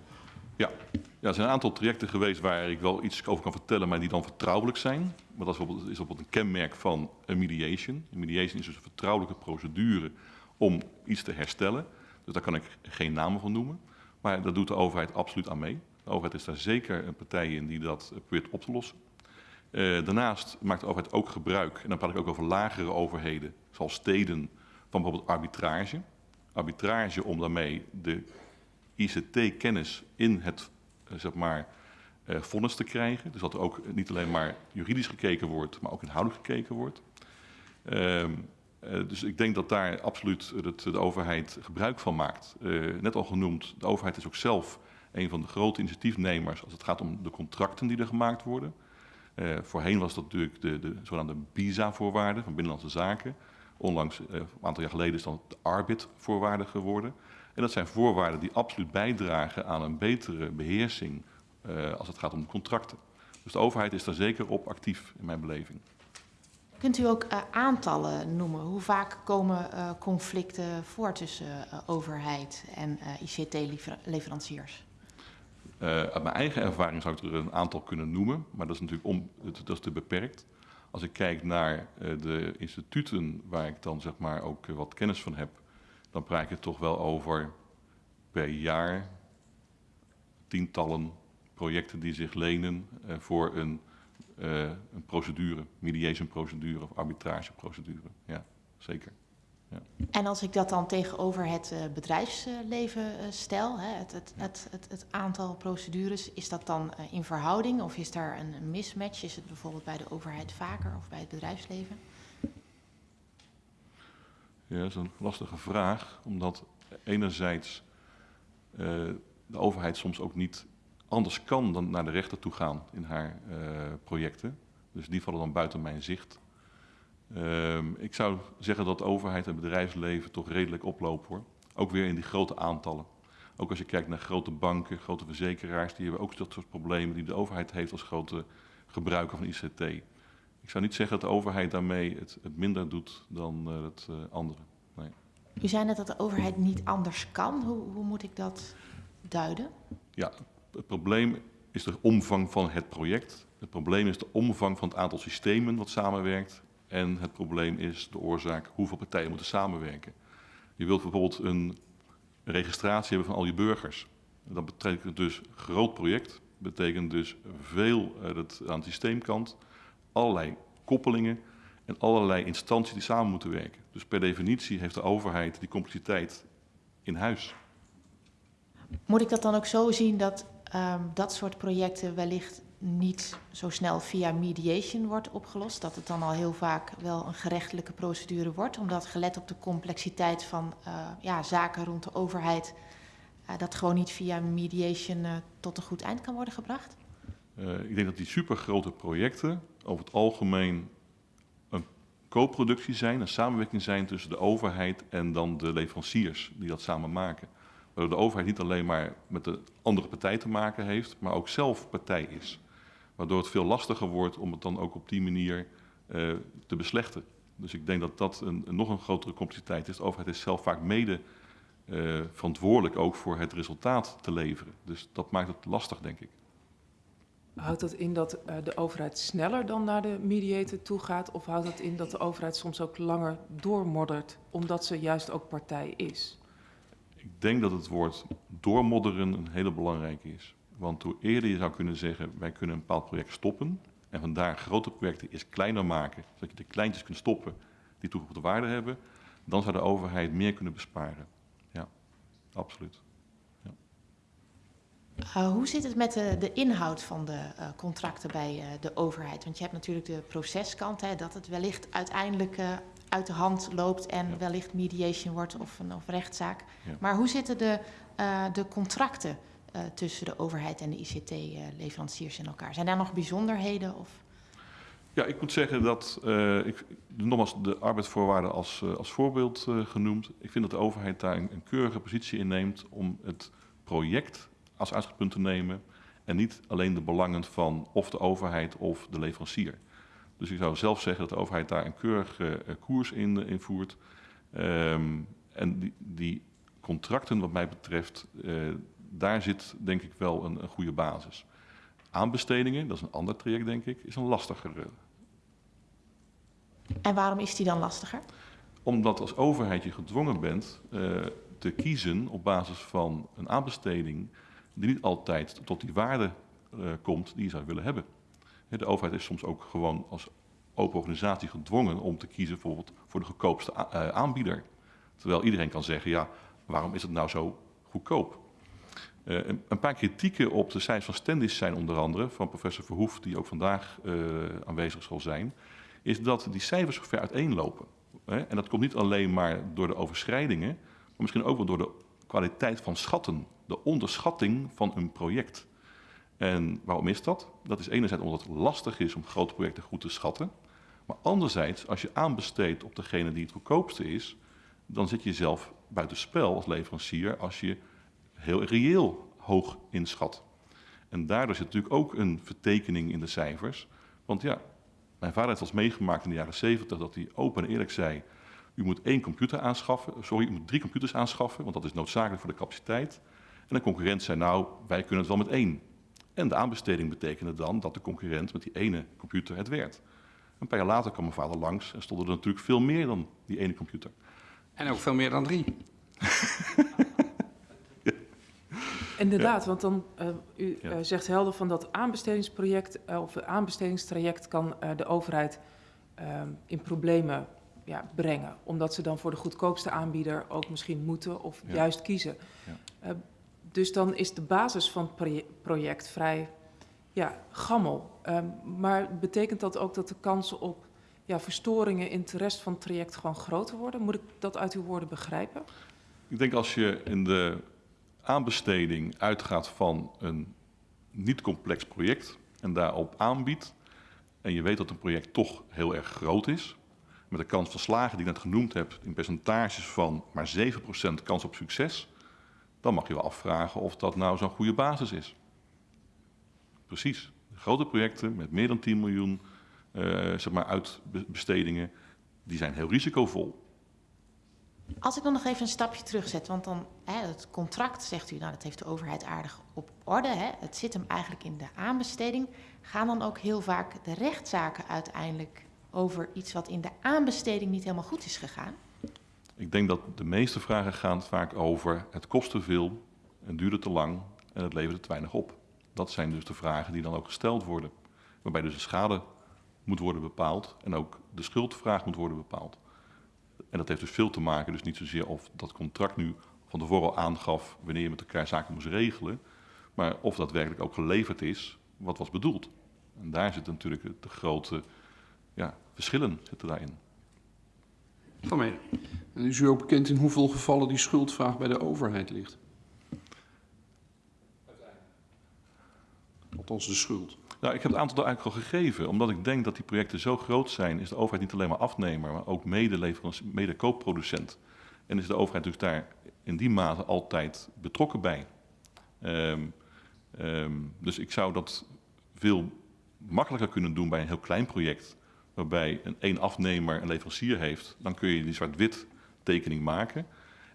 Ja. ja, er zijn een aantal trajecten geweest waar ik wel iets over kan vertellen, maar die dan vertrouwelijk zijn. Maar dat is bijvoorbeeld, is een kenmerk van een mediation. Een mediation is dus een vertrouwelijke procedure om iets te herstellen. Dus daar kan ik geen namen van noemen. Maar daar doet de overheid absoluut aan mee. De overheid is daar zeker een partij in die dat probeert op te lossen. Uh, daarnaast maakt de overheid ook gebruik, en dan praat ik ook over lagere overheden, zoals steden, van bijvoorbeeld arbitrage. Arbitrage om daarmee de ICT-kennis in het uh, zeg maar, uh, vonnis te krijgen. Dus dat er ook niet alleen maar juridisch gekeken wordt, maar ook inhoudelijk gekeken wordt. Uh, dus ik denk dat daar absoluut het, de overheid gebruik van maakt. net al genoemd, de overheid is ook zelf een van de grote initiatiefnemers als het gaat om de contracten die er gemaakt worden. Voorheen was dat natuurlijk de, de zogenaamde BISA-voorwaarden van Binnenlandse Zaken. Onlangs, een aantal jaar geleden, is dan de ARBIT-voorwaarden geworden. En dat zijn voorwaarden die absoluut bijdragen aan een betere beheersing als het gaat om contracten. Dus de overheid is daar zeker op actief in mijn beleving. Kunt u ook aantallen noemen? Hoe vaak komen conflicten voor tussen overheid en ICT-leveranciers? Uh, uit mijn eigen ervaring zou ik er een aantal kunnen noemen, maar dat is natuurlijk om, dat is te beperkt. Als ik kijk naar uh, de instituten waar ik dan zeg maar ook uh, wat kennis van heb, dan praat ik het toch wel over per jaar tientallen projecten die zich lenen voor een, een procedure, mediation procedure of arbitrageprocedure. Ja, zeker. Ja. En als ik dat dan tegenover het uh, bedrijfsleven stel, hè, het, het, het, het, aantal procedures, is dat dan in verhouding of is daar een, een mismatch? Is het bijvoorbeeld bij de overheid vaker of bij het bedrijfsleven? Ja, dat is een lastige vraag, omdat enerzijds de overheid soms ook niet anders kan dan naar de rechter toe gaan in haar projecten. Dus die vallen dan buiten mijn zicht. Um, ik zou zeggen dat de overheid en bedrijfsleven toch redelijk oplopen hoor. Ook weer in die grote aantallen. Ook als je kijkt naar grote banken, grote verzekeraars, die hebben ook dat soort problemen die de overheid heeft als grote gebruiker van ICT. Ik zou niet zeggen dat de overheid daarmee het, het minder doet dan uh, het uh, andere. Nee. U zei net dat de overheid niet anders kan. Hoe, hoe moet ik dat duiden? Ja, het probleem is de omvang van het project. Het probleem is de omvang van het aantal systemen wat samenwerkt. En het probleem is de oorzaak hoeveel partijen moeten samenwerken. Je wilt bijvoorbeeld een registratie hebben van al je burgers. Dat betekent dus groot project. Betekent dus veel het, aan de systeemkant. Allerlei koppelingen en allerlei instanties die samen moeten werken. Dus per definitie heeft de overheid die complexiteit in huis. Moet ik dat dan ook zo zien dat um, dat soort projecten wellicht niet zo snel via mediation wordt opgelost. Dat het dan al heel vaak wel een gerechtelijke procedure wordt. Omdat gelet op de complexiteit van uh, ja, zaken rond de overheid... Uh, dat gewoon niet via mediation uh, tot een goed eind kan worden gebracht? ik denk dat die supergrote projecten over het algemeen een co-productie zijn... een samenwerking zijn tussen de overheid en dan de leveranciers die dat samen maken. Waardoor de overheid niet alleen maar met de andere partij te maken heeft... maar ook zelf partij is. Waardoor het veel lastiger wordt om het dan ook op die manier uh, te beslechten. Dus ik denk dat dat een, nog een grotere complexiteit is. De overheid is zelf vaak mede uh, verantwoordelijk ook voor het resultaat te leveren. Dus dat maakt het lastig, denk ik. Houdt dat in dat uh, de overheid sneller dan naar de mediator toe gaat? Of houdt dat in dat de overheid soms ook langer doormoddert, omdat ze juist ook partij is? Ik denk dat het woord doormodderen een hele belangrijke is. Want hoe eerder je zou kunnen zeggen, wij kunnen een bepaald project stoppen en vandaar grote projecten eerst kleiner maken, zodat je de kleintjes kunt stoppen die toegevoegde waarde hebben, dan zou de overheid meer kunnen besparen. Ja, absoluut. Ja. Uh, hoe zit het met de, de inhoud van de uh, contracten bij uh, de overheid? Want je hebt natuurlijk de proceskant, hè, dat het wellicht uiteindelijk uit de hand loopt en ja. wellicht mediation wordt of een of rechtszaak. Ja. Maar hoe zitten de, de contracten? uh, tussen de overheid en de ICT-leveranciers in elkaar? Zijn daar nog bijzonderheden? Of? Ja, ik moet zeggen dat, uh, ik nogmaals de arbeidsvoorwaarden als, als voorbeeld genoemd. Ik vind dat de overheid daar een, een keurige positie in neemt om het project als uitgangspunt te nemen en niet alleen de belangen van of de overheid of de leverancier. Dus ik zou zelf zeggen dat de overheid daar een keurige eh, koers in, eh, in voert. Ehm, en die, die contracten wat mij betreft, eh, daar zit denk ik wel een, een goede basis. Aanbestedingen, dat is een ander traject denk ik, is een lastiger. En waarom is die dan lastiger? Omdat als overheid je gedwongen bent te kiezen op basis van een aanbesteding die niet altijd tot die waarde komt die je zou willen hebben. De overheid is soms ook gewoon als open organisatie gedwongen om te kiezen bijvoorbeeld voor de goedkoopste eh, aanbieder. Terwijl iedereen kan zeggen, ja, waarom is het nou zo goedkoop? Eh, een, paar kritieken op de cijfers van Stendis zijn onder andere van professor Verhoef, die ook vandaag eh, aanwezig zal zijn, is dat die cijfers ver uiteenlopen. En dat komt niet alleen maar door de overschrijdingen, maar misschien ook wel door de kwaliteit van schatten, de onderschatting van een project. En waarom is dat? Dat is enerzijds omdat het lastig is om grote projecten goed te schatten. Maar anderzijds, als je aanbesteedt op degene die het goedkoopste is, dan zit je zelf buitenspel als leverancier als je heel reëel hoog inschat. En daardoor zit natuurlijk ook een vertekening in de cijfers. Want ja, mijn vader heeft eens meegemaakt in de jaren 70 dat hij open en eerlijk zei: U moet één computer aanschaffen, sorry, u moet drie computers aanschaffen, want dat is noodzakelijk voor de capaciteit. En de concurrent zei: Nou, wij kunnen het wel met één. En de aanbesteding betekende dan dat de concurrent met die ene computer het werd. Een paar jaar later kwam mijn vader langs en stond er natuurlijk veel meer dan die ene computer. En ook veel meer dan drie. Inderdaad, want dan, eh, u Ja. eh, zegt helder van dat aanbestedingsproject eh, of het aanbestedingstraject kan eh, de overheid ehm, in problemen ja, brengen. Omdat ze dan voor de goedkoopste aanbieder ook misschien moeten of Ja. juist kiezen. Ja. Dus dan is de basis van het proje- project vrij ja, gammel. Ehm, maar betekent dat ook dat de kansen op ja, verstoringen in de rest van het traject gewoon groter worden? Moet ik dat uit uw woorden begrijpen? Ik denk als je in de aanbesteding uitgaat van een niet complex project en daarop aanbiedt, en je weet dat een project toch heel erg groot is, met de kans van slagen die ik net genoemd heb in percentages van maar 7% kans op succes, dan mag je wel afvragen of dat nou zo'n goede basis is. Precies. Grote projecten met meer dan 10 miljoen eh, zeg maar uitbestedingen, die zijn heel risicovol. Als ik dan nog even een stapje terugzet, want dan hè, het contract zegt u, nou dat heeft de overheid aardig op orde. Hè, het zit hem eigenlijk in de aanbesteding. Gaan dan ook heel vaak de rechtszaken uiteindelijk over iets wat in de aanbesteding niet helemaal goed is gegaan? Ik denk dat de meeste vragen gaan vaak over het kost te veel, het duurde te lang en het leverde te weinig op. Dat zijn dus de vragen die dan ook gesteld worden. Waarbij dus de schade moet worden bepaald en ook de schuldvraag moet worden bepaald. En dat heeft dus veel te maken, dus niet zozeer of dat contract nu van tevoren al aangaf wanneer je met elkaar zaken moest regelen, maar of dat werkelijk ook geleverd is wat was bedoeld. En daar zitten natuurlijk de grote ja, verschillen zitten daarin. Van Mede. En is u ook bekend in hoeveel gevallen die schuldvraag bij de overheid ligt? Althans de schuld. Nou, ik heb het aantal eigenlijk al gegeven. Omdat ik denk dat die projecten zo groot zijn, is de overheid niet alleen maar afnemer, maar ook mede-leverancier- mede-koopproducent. En is de overheid dus daar in die mate altijd betrokken bij. Ehm, ehm, dus ik zou dat veel makkelijker kunnen doen bij een heel klein project, waarbij een één afnemer een leverancier heeft. Dan kun je die zwart-wit tekening maken.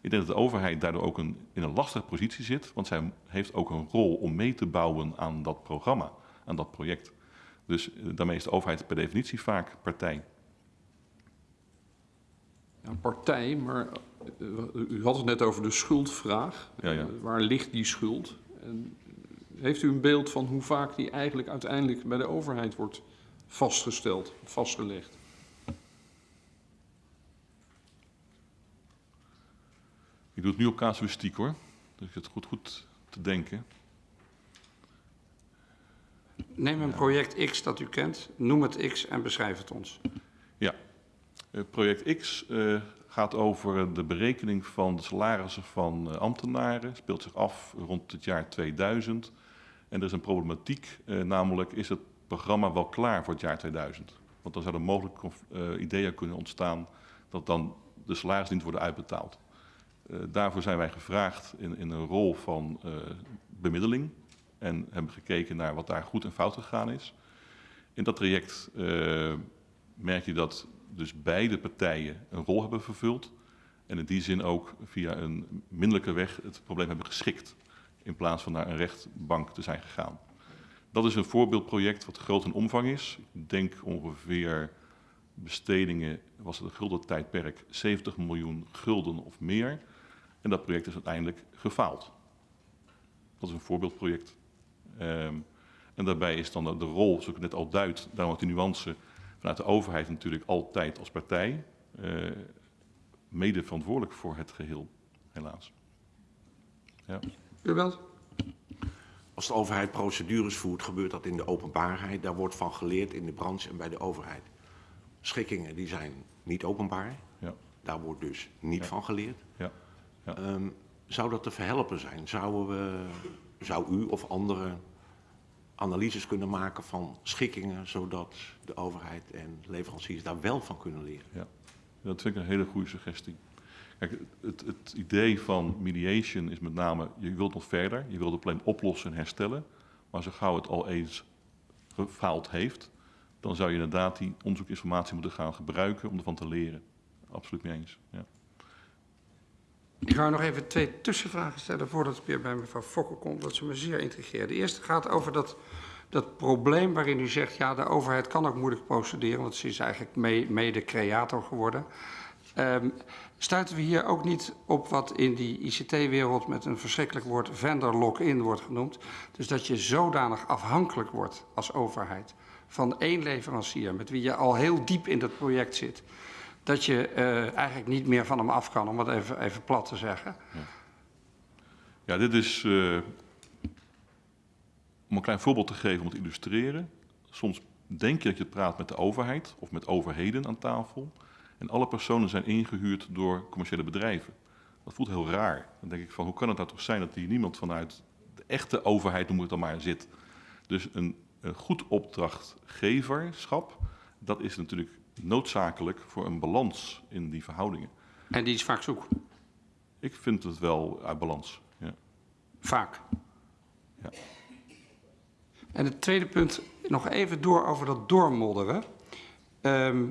Ik denk dat de overheid daardoor ook een, in een lastige positie zit, want zij heeft ook een rol om mee te bouwen aan dat programma, aan dat project. Dus eh, daarmee is de overheid per definitie vaak partij. Ja, partij, maar eh, u had het net over de schuldvraag. Ja, ja. Eh, waar ligt die schuld? En heeft u een beeld van hoe vaak die eigenlijk uiteindelijk bij de overheid wordt vastgesteld, vastgelegd? Ik doe het nu op casuïstiek hoor, dus ik het goed, goed te denken. Neem een project X dat u kent, noem het X en beschrijf het ons. Eh, project X eh, gaat over de berekening van de salarissen van eh, ambtenaren. Speelt zich af rond het jaar 2000. En er is een problematiek, eh, namelijk is het programma wel klaar voor het jaar 2000? Want dan zouden mogelijk eh, ideeën kunnen ontstaan dat dan de salarissen niet worden uitbetaald. Eh, daarvoor zijn wij gevraagd in, in een rol van eh, bemiddeling en hebben gekeken naar wat daar goed en fout gegaan is. In dat traject merk je dat dus beide partijen een rol hebben vervuld en in die zin ook via een minderlijke weg het probleem hebben geschikt in plaats van naar een rechtbank te zijn gegaan. Dat is een voorbeeldproject wat groot in omvang is. Ik denk ongeveer bestedingen, was het een gulden tijdperk, 70 miljoen gulden of meer. En dat project is uiteindelijk gefaald. Dat is een voorbeeldproject. Ehm, en daarbij is dan de, de rol, zoals ik net al duid, daarom ook die nuance, vanuit de overheid natuurlijk altijd als partij eh, mede verantwoordelijk voor het geheel, helaas. Ja. Belt? Als de overheid procedures voert, gebeurt dat in de openbaarheid. Daar wordt van geleerd in de branche en bij de overheid. Schikkingen die zijn niet openbaar. Ja. Daar wordt dus niet Ja. van geleerd. Ja. Ja. Ehm, zou dat te verhelpen zijn? Zouden we, zou u of anderen analyses kunnen maken van schikkingen, zodat de overheid en leveranciers daar wel van kunnen leren? Ja, dat vind ik een hele goede suggestie. Het, het idee van mediation is met name, je wilt nog verder, je wilt het probleem oplossen en herstellen, maar zo gauw het al eens gefaald heeft, dan zou je inderdaad die onderzoekinformatie moeten gaan gebruiken om ervan te leren. Absoluut mee eens. Ja. Ik ga nog even twee tussenvragen stellen voordat ik weer bij mevrouw Fokker kom, dat ze me zeer intrigeert. De eerste gaat over dat, dat probleem waarin u zegt, ja, de overheid kan ook moeilijk procederen, want ze is eigenlijk mede-creator geworden. Ehm stuiten we hier ook niet op wat in die ICT-wereld met een verschrikkelijk woord vendor lock-in wordt genoemd? Dus dat je zodanig afhankelijk wordt als overheid van één leverancier met wie je al heel diep in dat project zit, dat je eh, eigenlijk niet meer van hem af kan, om het even, even plat te zeggen. Ja, dit is eh, om een klein voorbeeld te geven om te illustreren. Soms denk je dat je praat met de overheid of met overheden aan tafel. En alle personen zijn ingehuurd door commerciële bedrijven. Dat voelt heel raar. Dan denk ik van, hoe kan het nou toch zijn dat hier niemand vanuit de echte overheid, noem het dan maar, zit. Dus een, een goed opdrachtgeverschap, dat is natuurlijk noodzakelijk voor een balans in die verhoudingen. En die is vaak zoek. Ik vind het wel uit balans. Ja. Vaak. Ja. En het tweede punt, nog even door over dat doormodderen. Ehm,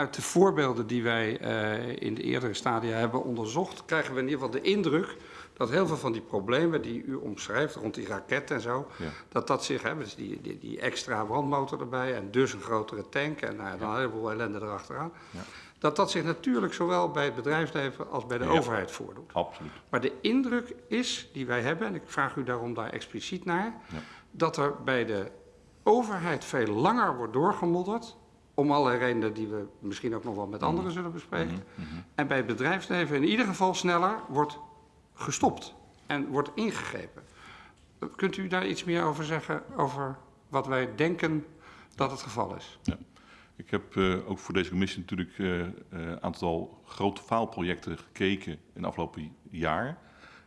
uit de voorbeelden die wij eh, in de eerdere stadia hebben onderzocht, krijgen we in ieder geval de indruk dat heel veel van die problemen die u omschrijft rond die raket en zo, Ja. dat dat zich, hè, dus die, die, die extra brandmotor erbij en dus een grotere tank en nou, dan een heleboel ellende erachteraan, Ja. dat dat zich natuurlijk zowel bij het bedrijfsleven als bij de Ja. overheid voordoet. Absoluut. Maar de indruk is, die wij hebben, en ik vraag u daarom daar expliciet naar, Ja. dat er bij de overheid veel langer wordt doorgemodderd, om allerlei redenen die we misschien ook nog wel met anderen zullen bespreken. En bij het bedrijfsleven in ieder geval sneller wordt gestopt en wordt ingegrepen. Kunt u daar iets meer over zeggen, over wat wij denken dat het geval is? Ik heb eh, ook voor deze commissie natuurlijk een uh, aantal grote faalprojecten gekeken in het afgelopen jaar.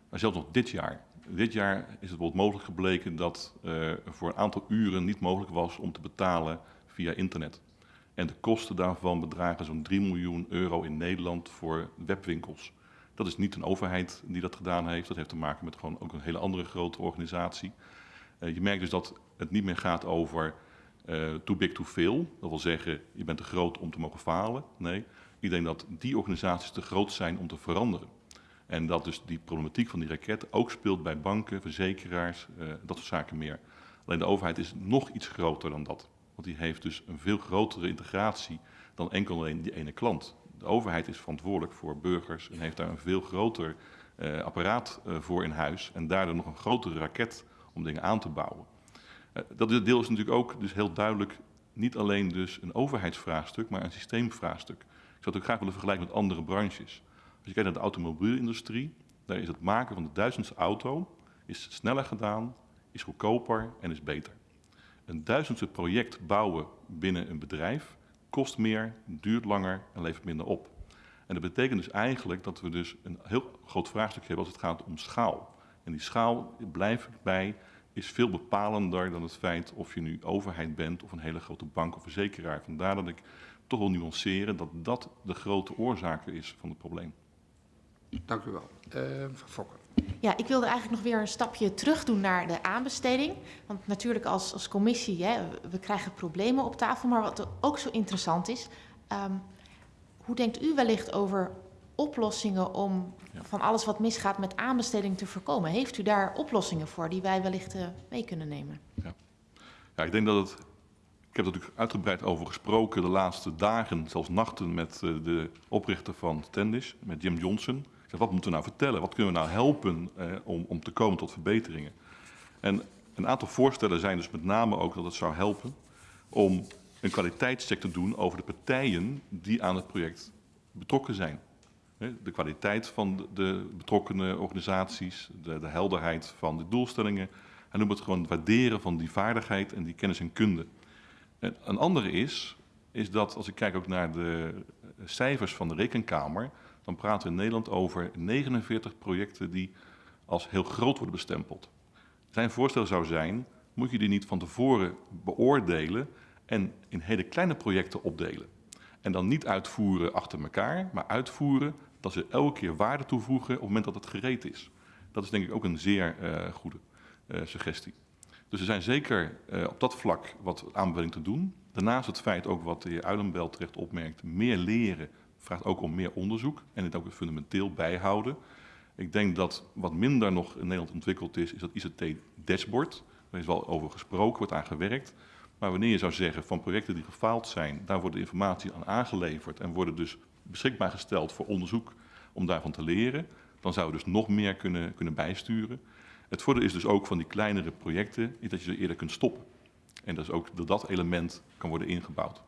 Maar zelfs nog dit jaar. Dit jaar is het bijvoorbeeld mogelijk gebleken dat voor een aantal uren niet mogelijk was om te betalen via internet. En de kosten daarvan bedragen zo'n 3 miljoen euro in Nederland voor webwinkels. Dat is niet een overheid die dat gedaan heeft. Dat heeft te maken met gewoon ook een hele andere grote organisatie. Uh, je merkt dus dat het niet meer gaat over uh, too big to fail. Dat wil zeggen, je bent te groot om te mogen falen. Nee, ik denk dat die organisaties te groot zijn om te veranderen. En dat dus die problematiek van die raket ook speelt bij banken, verzekeraars, uh, dat soort zaken meer. Alleen de overheid is nog iets groter dan dat. Want die heeft dus een veel grotere integratie dan enkel alleen die ene klant. De overheid is verantwoordelijk voor burgers en heeft daar een veel groter uh, apparaat uh, voor in huis. En daardoor nog een grotere raket om dingen aan te bouwen. Uh, dat deel is natuurlijk ook dus heel duidelijk niet alleen dus een overheidsvraagstuk, maar een systeemvraagstuk. Ik zou het ook graag willen vergelijken met andere branches. Als je kijkt naar de automobielindustrie, daar is het maken van de duizendste auto is sneller gedaan, is goedkoper en is beter. Een duizendste project bouwen binnen een bedrijf kost meer, duurt langer en levert minder op. En dat betekent dus eigenlijk dat we dus een heel groot vraagstuk hebben als het gaat om schaal. En die schaal, blijf bij, is veel bepalender dan het feit of je nu overheid bent of een hele grote bank of verzekeraar. Vandaar dat ik toch wil nuanceren dat dat de grote oorzaak is van het probleem. Dank u wel. Eh, Mevrouw Fokker. Ja, ik wilde eigenlijk nog weer een stapje terug doen naar de aanbesteding. Want natuurlijk als, als commissie, hè, we krijgen problemen op tafel. Maar wat ook zo interessant is, ehm, hoe denkt u wellicht over oplossingen om Ja. van alles wat misgaat met aanbesteding te voorkomen? Heeft u daar oplossingen voor die wij wellicht eh, mee kunnen nemen? Ja, ik denk dat het. Ik heb er natuurlijk uitgebreid over gesproken de laatste dagen, zelfs nachten, met eh, de oprichter van Standish, met Jim Johnson. Wat moeten we nou vertellen? Wat kunnen we nou helpen eh, om, om te komen tot verbeteringen? En een aantal voorstellen zijn dus met name ook dat het zou helpen om een kwaliteitscheck te doen over de partijen die aan het project betrokken zijn. De kwaliteit van de- betrokkenen organisaties, de, de helderheid van de doelstellingen. En noem het gewoon waarderen van die vaardigheid en die kennis en kunde. En een andere is, is dat als ik kijk ook naar de cijfers van de Rekenkamer, dan praten we in Nederland over 49 projecten die als heel groot worden bestempeld. Zijn voorstel zou zijn, moet je die niet van tevoren beoordelen en in hele kleine projecten opdelen. En dan niet uitvoeren achter elkaar, maar uitvoeren dat ze elke keer waarde toevoegen op het moment dat het gereed is. Dat is denk ik ook een zeer eh, goede eh, suggestie. Dus er zijn zeker eh, op dat vlak wat aanbeveling te doen. Daarnaast het feit ook wat de heer Uilenbel terecht opmerkt, meer leren vraagt ook om meer onderzoek en het ook fundamenteel bijhouden. Ik denk dat wat minder nog in Nederland ontwikkeld is, is dat ICT-dashboard. Daar is wel over gesproken, wordt aan gewerkt. Maar wanneer je zou zeggen van projecten die gefaald zijn, daar wordt de informatie aan aangeleverd en worden dus beschikbaar gesteld voor onderzoek om daarvan te leren, dan zouden we dus nog meer kunnen, kunnen bijsturen. Het voordeel is dus ook van die kleinere projecten, is dat je ze eerder kunt stoppen. En dat is ook dat dat element kan worden ingebouwd.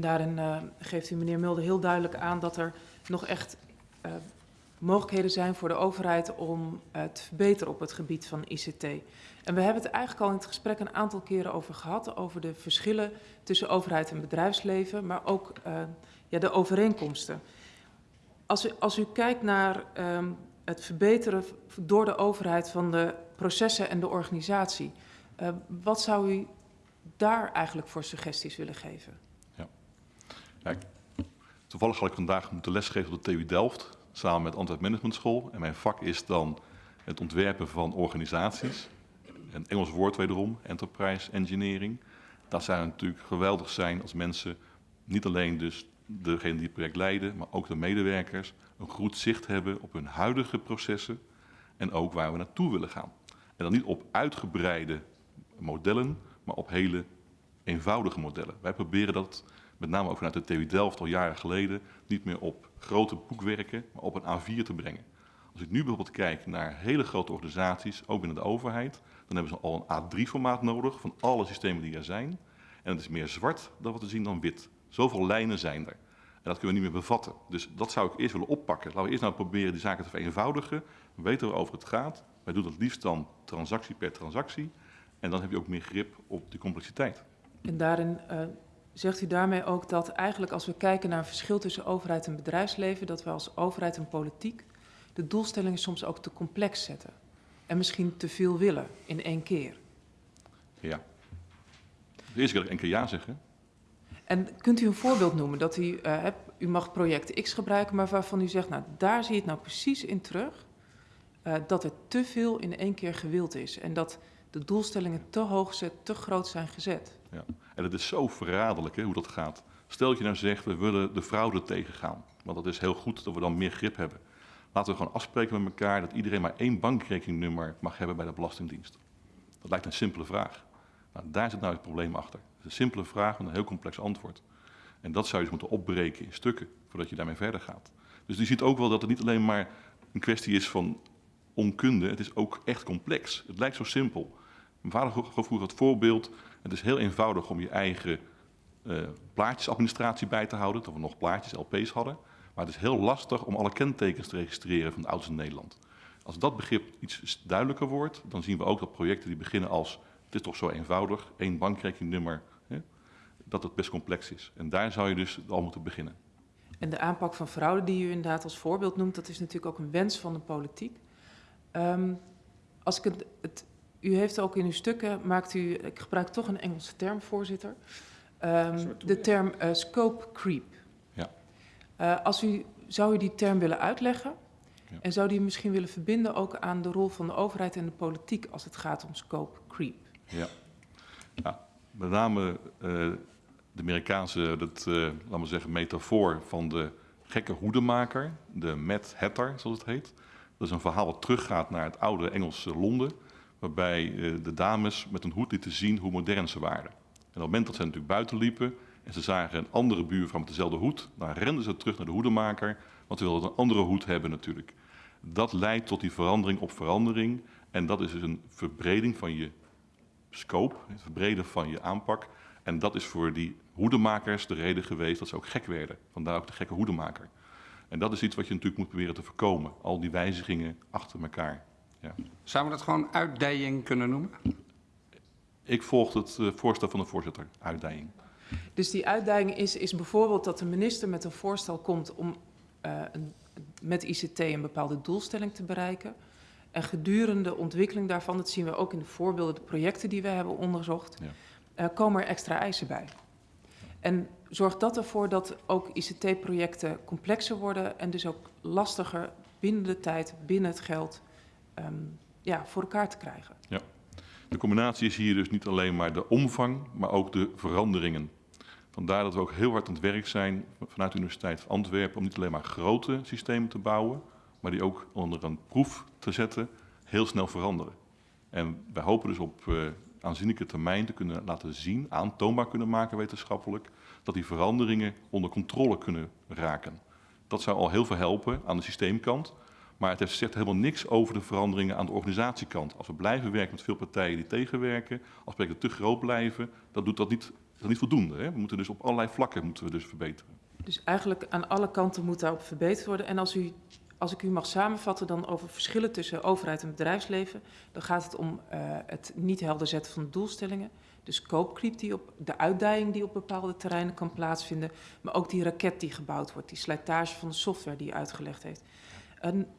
Daarin eh, geeft u meneer Mulder heel duidelijk aan dat er nog echt eh, mogelijkheden zijn voor de overheid om te verbeteren op het gebied van ICT. En we hebben het eigenlijk al in het gesprek een aantal keren over gehad, over de verschillen tussen overheid en bedrijfsleven, maar ook eh, ja, de overeenkomsten. Als u, als u kijkt naar ehm, het verbeteren door de overheid van de processen en de organisatie, wat zou u daar eigenlijk voor suggesties willen geven? Toevallig had ik vandaag moeten lesgeven op de TU Delft, samen met Antwerp Management School. En mijn vak is dan het ontwerpen van organisaties. Een Engels woord wederom, enterprise engineering. Dat zou natuurlijk geweldig zijn als mensen, niet alleen dus degene die het project leiden, maar ook de medewerkers, een goed zicht hebben op hun huidige processen en ook waar we naartoe willen gaan. En dan niet op uitgebreide modellen, maar op hele eenvoudige modellen. Wij proberen dat met name ook vanuit de TU Delft al jaren geleden, niet meer op grote boekwerken, maar op een A4 te brengen. Als ik nu bijvoorbeeld kijk naar hele grote organisaties, ook binnen de overheid, dan hebben ze al een A3-formaat nodig van alle systemen die er zijn. En het is meer zwart dan wat we zien dan wit. Zoveel lijnen zijn er. En dat kunnen we niet meer bevatten. Dus dat zou ik eerst willen oppakken. Laten we eerst nou proberen die zaken te vereenvoudigen. We weten waarover het gaat. Wij doen dat liefst dan transactie per transactie. En dan heb je ook meer grip op de complexiteit. En daarin eh, zegt u daarmee ook dat eigenlijk als we kijken naar een verschil tussen overheid en bedrijfsleven, dat we als overheid en politiek de doelstellingen soms ook te complex zetten. En misschien te veel willen in één keer. Ja. De eerste keer dat ik één keer ja zeggen. En kunt u een voorbeeld noemen dat u, eh, hebt, u mag project X gebruiken, maar waarvan u zegt, nou daar zie je het nou precies in terug, eh, dat er te veel in één keer gewild is en dat de doelstellingen te hoog, te groot zijn gezet. Ja. En het is zo verraderlijk hè, hoe dat gaat. Stel dat je nou zegt, we willen de fraude tegengaan. Want dat is heel goed dat we dan meer grip hebben. Laten we gewoon afspreken met elkaar dat iedereen maar één bankrekeningnummer mag hebben bij de Belastingdienst. Dat lijkt een simpele vraag. Nou, daar zit nou het probleem achter. Het is een simpele vraag met een heel complex antwoord. En dat zou je dus moeten opbreken in stukken voordat je daarmee verder gaat. Dus je ziet ook wel dat het niet alleen maar een kwestie is van onkunde, het is ook echt complex. Het lijkt zo simpel. Mijn vader gaf het voorbeeld, het is heel eenvoudig om je eigen eh, plaatjesadministratie bij te houden, dat we nog plaatjes, LP's hadden. Maar het is heel lastig om alle kentekens te registreren van de auto's in Nederland. Als dat begrip iets duidelijker wordt, dan zien we ook dat projecten die beginnen als het is toch zo eenvoudig, één bankrekeningnummer, hè, dat het best complex is. En daar zou je dus al moeten beginnen. En de aanpak van fraude die u inderdaad als voorbeeld noemt, dat is natuurlijk ook een wens van de politiek. Ehm, als ik het, het, u heeft ook in uw stukken, maakt u, ik gebruik toch een Engelse term, voorzitter, Ehm, de term eh, scope creep. Ja. Eh, als u zou u die term willen uitleggen? Ja. En zou die misschien willen verbinden ook aan de rol van de overheid en de politiek als het gaat om scope creep? Ja. ja met name eh, de Amerikaanse, dat, eh, laten we zeggen, metafoor van de gekke hoedemaker, de Mad Hatter, zoals het heet. Dat is een verhaal wat teruggaat naar het oude Engelse Londen, waarbij eh, de dames met een hoed lieten zien hoe modern ze waren. En op het moment dat ze natuurlijk buiten liepen en ze zagen een andere buurvrouw met dezelfde hoed, dan renden ze terug naar de hoedemaker, want ze wilden een andere hoed hebben natuurlijk. Dat leidt tot die verandering op verandering en dat is dus een verbreding van je scope, het verbreden van je aanpak. En dat is voor die hoedemakers de reden geweest dat ze ook gek werden. Vandaar ook de gekke hoedemaker. En dat is iets wat je natuurlijk moet proberen te voorkomen. Al die wijzigingen achter elkaar. Ja. Zouden we dat gewoon uitdijing kunnen noemen? Ik volg het eh, voorstel van de voorzitter, uitdijing. Dus die uitdaging is, is bijvoorbeeld dat de minister met een voorstel komt om eh, een, met ICT een bepaalde doelstelling te bereiken. En gedurende de ontwikkeling daarvan, dat zien we ook in de voorbeelden, de projecten die we hebben onderzocht, Ja. eh, komen er extra eisen bij. En zorgt dat ervoor dat ook ICT-projecten complexer worden en dus ook lastiger binnen de tijd, binnen het geld, ehm, ja, voor elkaar te krijgen. De combinatie is hier dus niet alleen maar de omvang, maar ook de veranderingen. Vandaar dat we ook heel hard aan het werk zijn vanuit de Universiteit Antwerpen om niet alleen maar grote systemen te bouwen, maar die ook onder een proef te zetten, heel snel veranderen. En wij hopen dus op eh, aanzienlijke termijn te kunnen laten zien, aantoonbaar kunnen maken wetenschappelijk, dat die veranderingen onder controle kunnen raken. Dat zou al heel veel helpen aan de systeemkant, maar het zegt helemaal niks over de veranderingen aan de organisatiekant. Als we blijven werken met veel partijen die tegenwerken, als projecten te groot blijven, dat doet dat niet, niet voldoende. Hè? We moeten dus op allerlei vlakken moeten we dus verbeteren. Dus eigenlijk aan alle kanten moet daarop verbeterd worden. En als, u, als ik u mag samenvatten dan over verschillen tussen overheid en bedrijfsleven, dan gaat het om eh, het niet helder zetten van de doelstellingen, de scope creep die op de uitdijing die op bepaalde terreinen kan plaatsvinden, maar ook die raket die gebouwd wordt, die slijtage van de software die u uitgelegd heeft.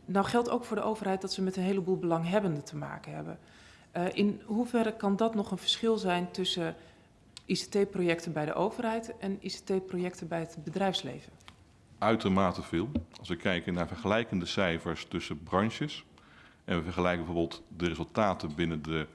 Nou geldt ook voor de overheid dat ze met een heleboel belanghebbenden te maken hebben. Eh, in hoeverre kan dat nog een verschil zijn tussen ICT-projecten bij de overheid en ICT-projecten bij het bedrijfsleven? Uitermate veel. Als we kijken naar vergelijkende cijfers tussen branches en we vergelijken bijvoorbeeld de resultaten binnen de,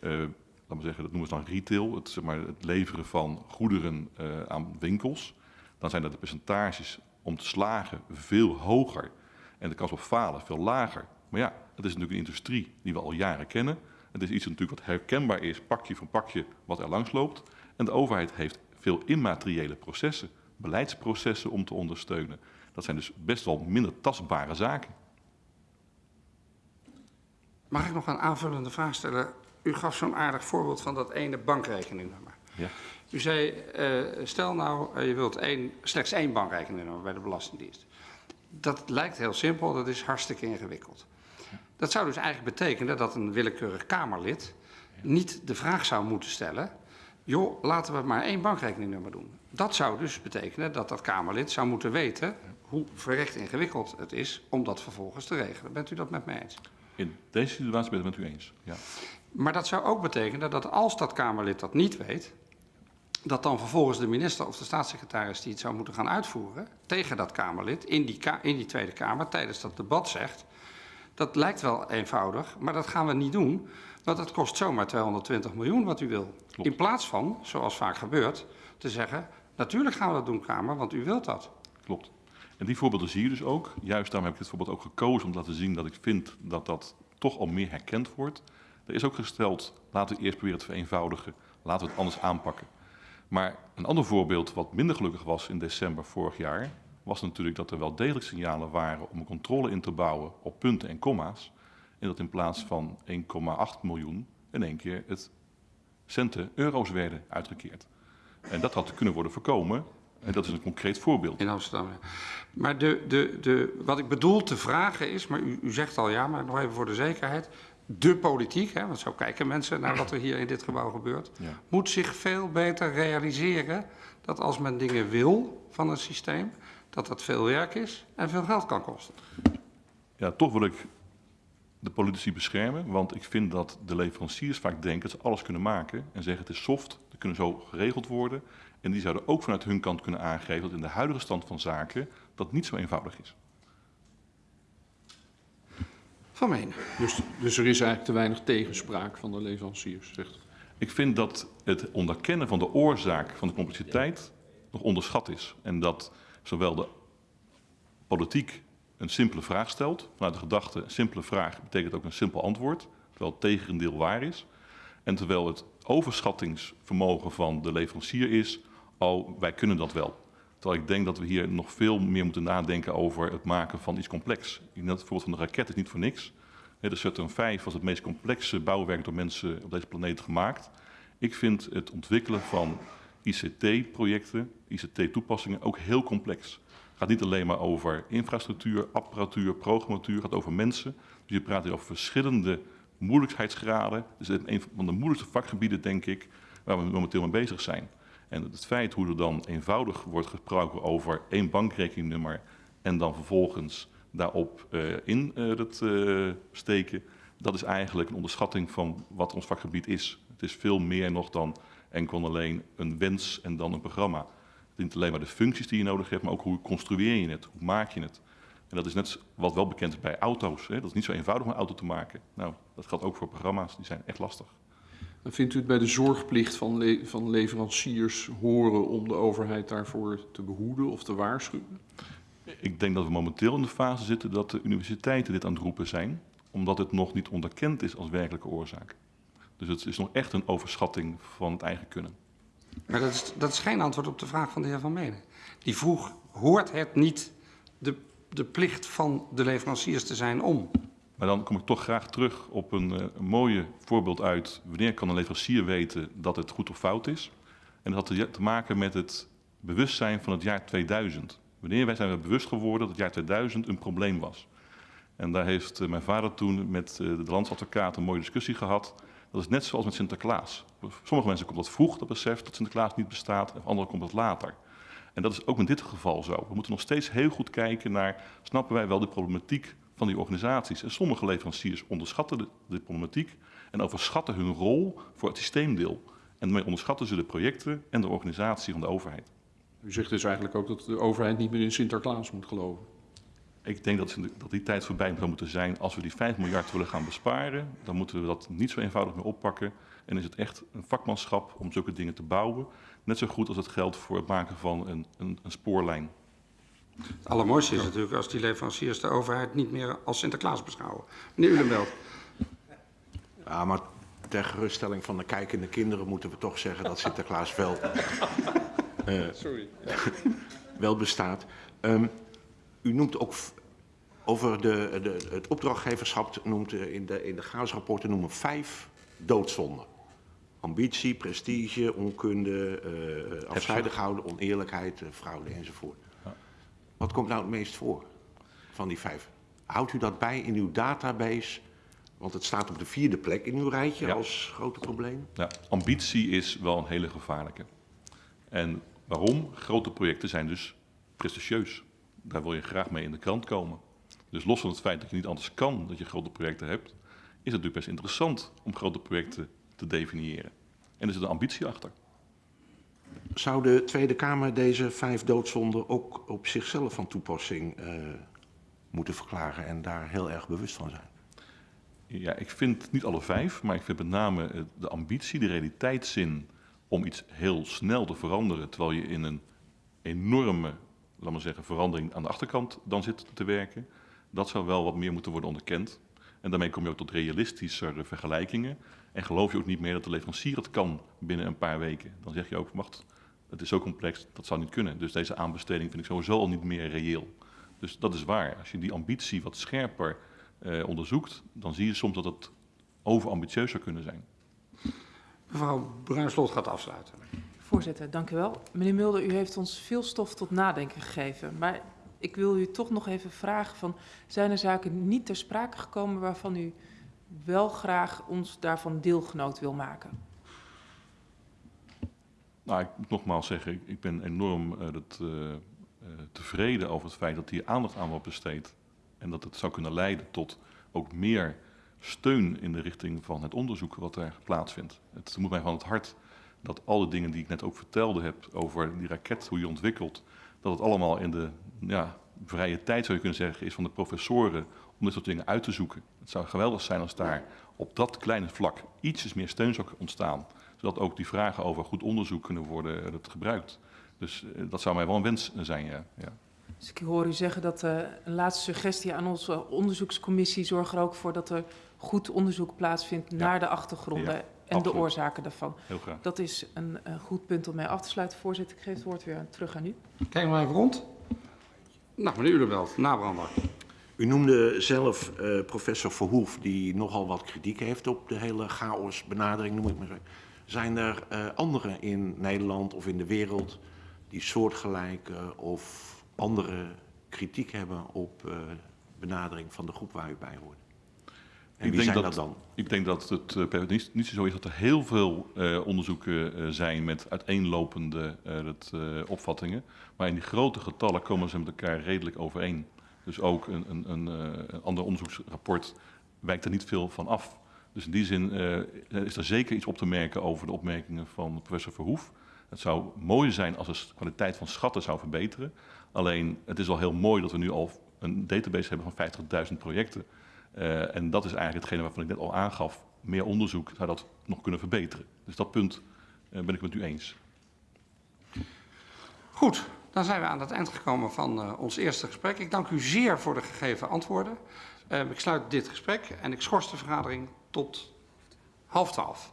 eh, laten we zeggen, dat noemen we dan retail, het, zeg maar, het leveren van goederen eh, aan winkels, dan zijn dat de percentages om te slagen veel hoger en de kans op falen veel lager. Maar ja, het is natuurlijk een industrie die we al jaren kennen. Het is iets natuurlijk wat herkenbaar is, pakje voor pakje, wat er langs loopt. En de overheid heeft veel immateriële processen, beleidsprocessen om te ondersteunen. Dat zijn dus best wel minder tastbare zaken. Mag ik nog een aanvullende vraag stellen? U gaf zo'n aardig voorbeeld van dat ene bankrekeningnummer. Ja. U zei, eh, stel nou, eh, je wilt één, slechts één bankrekeningnummer bij de Belastingdienst. Dat lijkt heel simpel, dat is hartstikke ingewikkeld. Dat zou dus eigenlijk betekenen dat een willekeurig Kamerlid niet de vraag zou moeten stellen... joh, laten we maar één bankrekeningnummer doen. Dat zou dus betekenen dat dat Kamerlid zou moeten weten... hoe verrecht ingewikkeld het is om dat vervolgens te regelen. Bent u dat met mij eens? In deze situatie ben ik het met u eens. Ja. Maar dat zou ook betekenen dat als dat Kamerlid dat niet weet, dat dan vervolgens de minister of de staatssecretaris die het zou moeten gaan uitvoeren tegen dat Kamerlid in die, ka in die Tweede Kamer tijdens dat debat zegt, dat lijkt wel eenvoudig, maar dat gaan we niet doen, want dat kost zomaar 220 miljoen wat u wil. Klopt. In plaats van, zoals vaak gebeurt, te zeggen, natuurlijk gaan we dat doen Kamer, want u wilt dat. Klopt. En die voorbeelden zie je dus ook. Juist daarom heb ik dit voorbeeld ook gekozen om te laten zien dat ik vind dat dat toch al meer herkend wordt. Er is ook gesteld, laten we eerst proberen te vereenvoudigen, laten we het anders aanpakken. Maar een ander voorbeeld wat minder gelukkig was in december vorig jaar, was natuurlijk dat er wel degelijk signalen waren om een controle in te bouwen op punten en komma's. En dat in plaats van 1,8 miljoen in één keer het centen euro's werden uitgekeerd. En dat had kunnen worden voorkomen. En dat is een concreet voorbeeld. In Amsterdam. Maar de, de, de, wat ik bedoel te vragen is, maar u, u zegt al ja, maar nog even voor de zekerheid. De politiek, hè, want zo kijken mensen naar wat er hier in dit gebouw gebeurt, Ja. moet zich veel beter realiseren dat als men dingen wil van een systeem, dat dat veel werk is en veel geld kan kosten. Ja, toch wil ik de politici beschermen, want ik vind dat de leveranciers vaak denken dat ze alles kunnen maken en zeggen het is soft, Die kunnen zo geregeld worden. En die zouden ook vanuit hun kant kunnen aangeven dat in de huidige stand van zaken dat niet zo eenvoudig is. Van Menen. Dus, dus er is eigenlijk te weinig tegenspraak van de leveranciers, zegt u. Ik vind dat het onderkennen van de oorzaak van de complexiteit nog onderschat is. En dat zowel de politiek een simpele vraag stelt, vanuit de gedachte een simpele vraag betekent ook een simpel antwoord, terwijl het tegendeel waar is. En terwijl het overschattingsvermogen van de leverancier is, oh, wij kunnen dat wel. Terwijl ik denk dat we hier nog veel meer moeten nadenken over het maken van iets complex. Dat het voorbeeld van de raket is niet voor niks. De Saturn V was het meest complexe bouwwerk door mensen op deze planeet gemaakt. Ik vind het ontwikkelen van ICT-projecten, ICT-toepassingen ook heel complex. Het gaat niet alleen maar over infrastructuur, apparatuur, programmatuur, het gaat over mensen. Dus je praat hier over verschillende moeilijkheidsgraden. Dus een van de moeilijkste vakgebieden, denk ik, waar we momenteel mee bezig zijn. En het feit hoe er dan eenvoudig wordt gesproken over één bankrekeningnummer en dan vervolgens daarop eh, in eh, dat eh, steken, dat is eigenlijk een onderschatting van wat ons vakgebied is. Het is veel meer nog dan enkel en alleen een wens en dan een programma. Het is niet alleen maar de functies die je nodig hebt, maar ook hoe construeer je het, hoe maak je het. En dat is net wat wel bekend is bij auto's. Hè? Dat is niet zo eenvoudig om een auto te maken. Nou, dat geldt ook voor programma's, die zijn echt lastig. Vindt u het bij de zorgplicht van, le- van leveranciers horen om de overheid daarvoor te behoeden of te waarschuwen? Ik denk dat we momenteel in de fase zitten dat de universiteiten dit aan het roepen zijn, omdat het nog niet onderkend is als werkelijke oorzaak. Dus het is nog echt een overschatting van het eigen kunnen. Maar dat is, dat is geen antwoord op de vraag van de heer Van Menen. Die vroeg, hoort het niet de, de plicht van de leveranciers te zijn om? Maar dan kom ik toch graag terug op een, eh, een mooie voorbeeld uit wanneer kan een leverancier weten dat het goed of fout is. En dat had te- maken met het bewustzijn van het jaar 2000. Wanneer wij zijn we bewust geworden dat het jaar 2000 een probleem was. En daar heeft eh, mijn vader toen met eh, de landsadvocaat een mooie discussie gehad. Dat is net zoals met Sinterklaas. Sommige mensen komt dat vroeg, dat besef dat Sinterklaas niet bestaat. En voor anderen komt dat later. En dat is ook in dit geval zo. We moeten nog steeds heel goed kijken naar, snappen wij wel de problematiek van die organisaties? En sommige leveranciers onderschatten de, de problematiek en overschatten hun rol voor het systeemdeel. En daarmee onderschatten ze de projecten en de organisatie van de overheid. U zegt dus eigenlijk ook dat de overheid niet meer in Sinterklaas moet geloven. Ik denk dat, dat die tijd voorbij zou moeten zijn. Als we die 5 miljard willen gaan besparen, dan moeten we dat niet zo eenvoudig meer oppakken. En is het echt een vakmanschap om zulke dingen te bouwen. Net zo goed als het geldt voor het maken van een, een, een spoorlijn. Het allermooiste is natuurlijk als die leveranciers de overheid niet meer als Sinterklaas beschouwen. Meneer Ulenbelt. Ja, maar ter geruststelling van de kijkende kinderen moeten we toch zeggen dat Sinterklaas wel, eh, wel bestaat. Ehm, u noemt ook over de, de, het opdrachtgeverschap, noemt eh, in de, in de GAAS-rapporten noemen vijf doodzonden. Ambitie, prestige, onkunde, eh afzijdig houden, oneerlijkheid, fraude enzovoort. Wat komt nou het meest voor van die vijf? Houdt u dat bij in uw database? Want het staat op de vierde plek in uw rijtje Ja. als grote probleem. Ja, ambitie is wel een hele gevaarlijke. En waarom? Grote projecten zijn dus prestigieus. Daar wil je graag mee in de krant komen. Dus los van het feit dat je niet anders kan dat je grote projecten hebt, is het natuurlijk best interessant om grote projecten te definiëren. En er zit een ambitie achter. Zou de Tweede Kamer deze vijf doodzonden ook op zichzelf van toepassing eh, moeten verklaren en daar heel erg bewust van zijn? Ja, ik vind niet alle vijf, maar ik vind met name eh, de ambitie, de realiteitszin om iets heel snel te veranderen, terwijl je in een enorme, laat maar zeggen, verandering aan de achterkant dan zit te werken. Dat zou wel wat meer moeten worden onderkend. En daarmee kom je ook tot realistischere vergelijkingen. En geloof je ook niet meer dat de leverancier het kan binnen een paar weken. Dan zeg je ook, wacht, het is zo complex, dat zou niet kunnen. Dus deze aanbesteding vind ik sowieso al niet meer reëel. Dus dat is waar. Als je die ambitie wat scherper eh, onderzoekt, dan zie je soms dat het overambitieus zou kunnen zijn. Mevrouw Bruinslot gaat afsluiten. Voorzitter, dank u wel. Meneer Mulder, u heeft ons veel stof tot nadenken gegeven. Maar ik wil u toch nog even vragen van... zijn er zaken niet ter sprake gekomen waarvan u wel graag ons daarvan deelgenoot wil maken? Nou, ik moet nogmaals zeggen, ik, ben enorm eh, dat, eh, eh, tevreden over het feit dat hier aandacht aan wordt besteed. En dat het zou kunnen leiden tot ook meer steun in de richting van het onderzoek wat er plaatsvindt. Het moet mij van het hart dat al de dingen die ik net ook vertelde heb over die raket, hoe je ontwikkelt, dat het allemaal in de ja, vrije tijd, zou je kunnen zeggen, is van de professoren om dit soort dingen uit te zoeken. Het zou geweldig zijn als daar op dat kleine vlak ietsjes meer steun zou ontstaan, zodat ook die vragen over goed onderzoek kunnen worden eh, dat gebruikt. Dus eh, dat zou mij wel een wens zijn, ja. ja. Dus ik hoor u zeggen dat eh, een laatste suggestie aan onze onderzoekscommissie zorgt er ook voor dat er goed onderzoek plaatsvindt naar de achtergronden Ja, en de oorzaken daarvan. Heel graag. Dat is een, goed punt om mee af te sluiten. Voorzitter, ik geef het woord weer terug aan u. Kijk maar even rond. Nou, meneer Ulebelt, nabrander. U noemde zelf eh, professor Verhoef, die nogal wat kritiek heeft op de hele chaosbenadering, noem ik maar. Zijn er eh, anderen in Nederland of in de wereld die soortgelijke of andere kritiek hebben op eh, benadering van de groep waar u bij hoort? En Ik wie denk zijn dat- dat dan? Ik denk dat het eh, per- niet, niet zo is dat er heel veel eh, onderzoeken eh, zijn met uiteenlopende dat, opvattingen. Maar in die grote getallen komen ze met elkaar redelijk overeen. Dus ook een, een, een, een ander onderzoeksrapport wijkt er niet veel van af. Dus in die zin is er zeker iets op te merken over de opmerkingen van professor Verhoef. Het zou mooi zijn als de kwaliteit van schatten zou verbeteren. Alleen het is al heel mooi dat we nu al een database hebben van 50.000 projecten. Eh, en dat is eigenlijk hetgene waarvan ik net al aangaf. Meer onderzoek zou dat nog kunnen verbeteren. Dus dat punt eh, ben ik met u eens. Goed, dan zijn we aan het eind gekomen van eh, ons eerste gesprek. Ik dank u zeer voor de gegeven antwoorden. Eh, ik sluit dit gesprek en ik schors de vergadering tot half twaalf.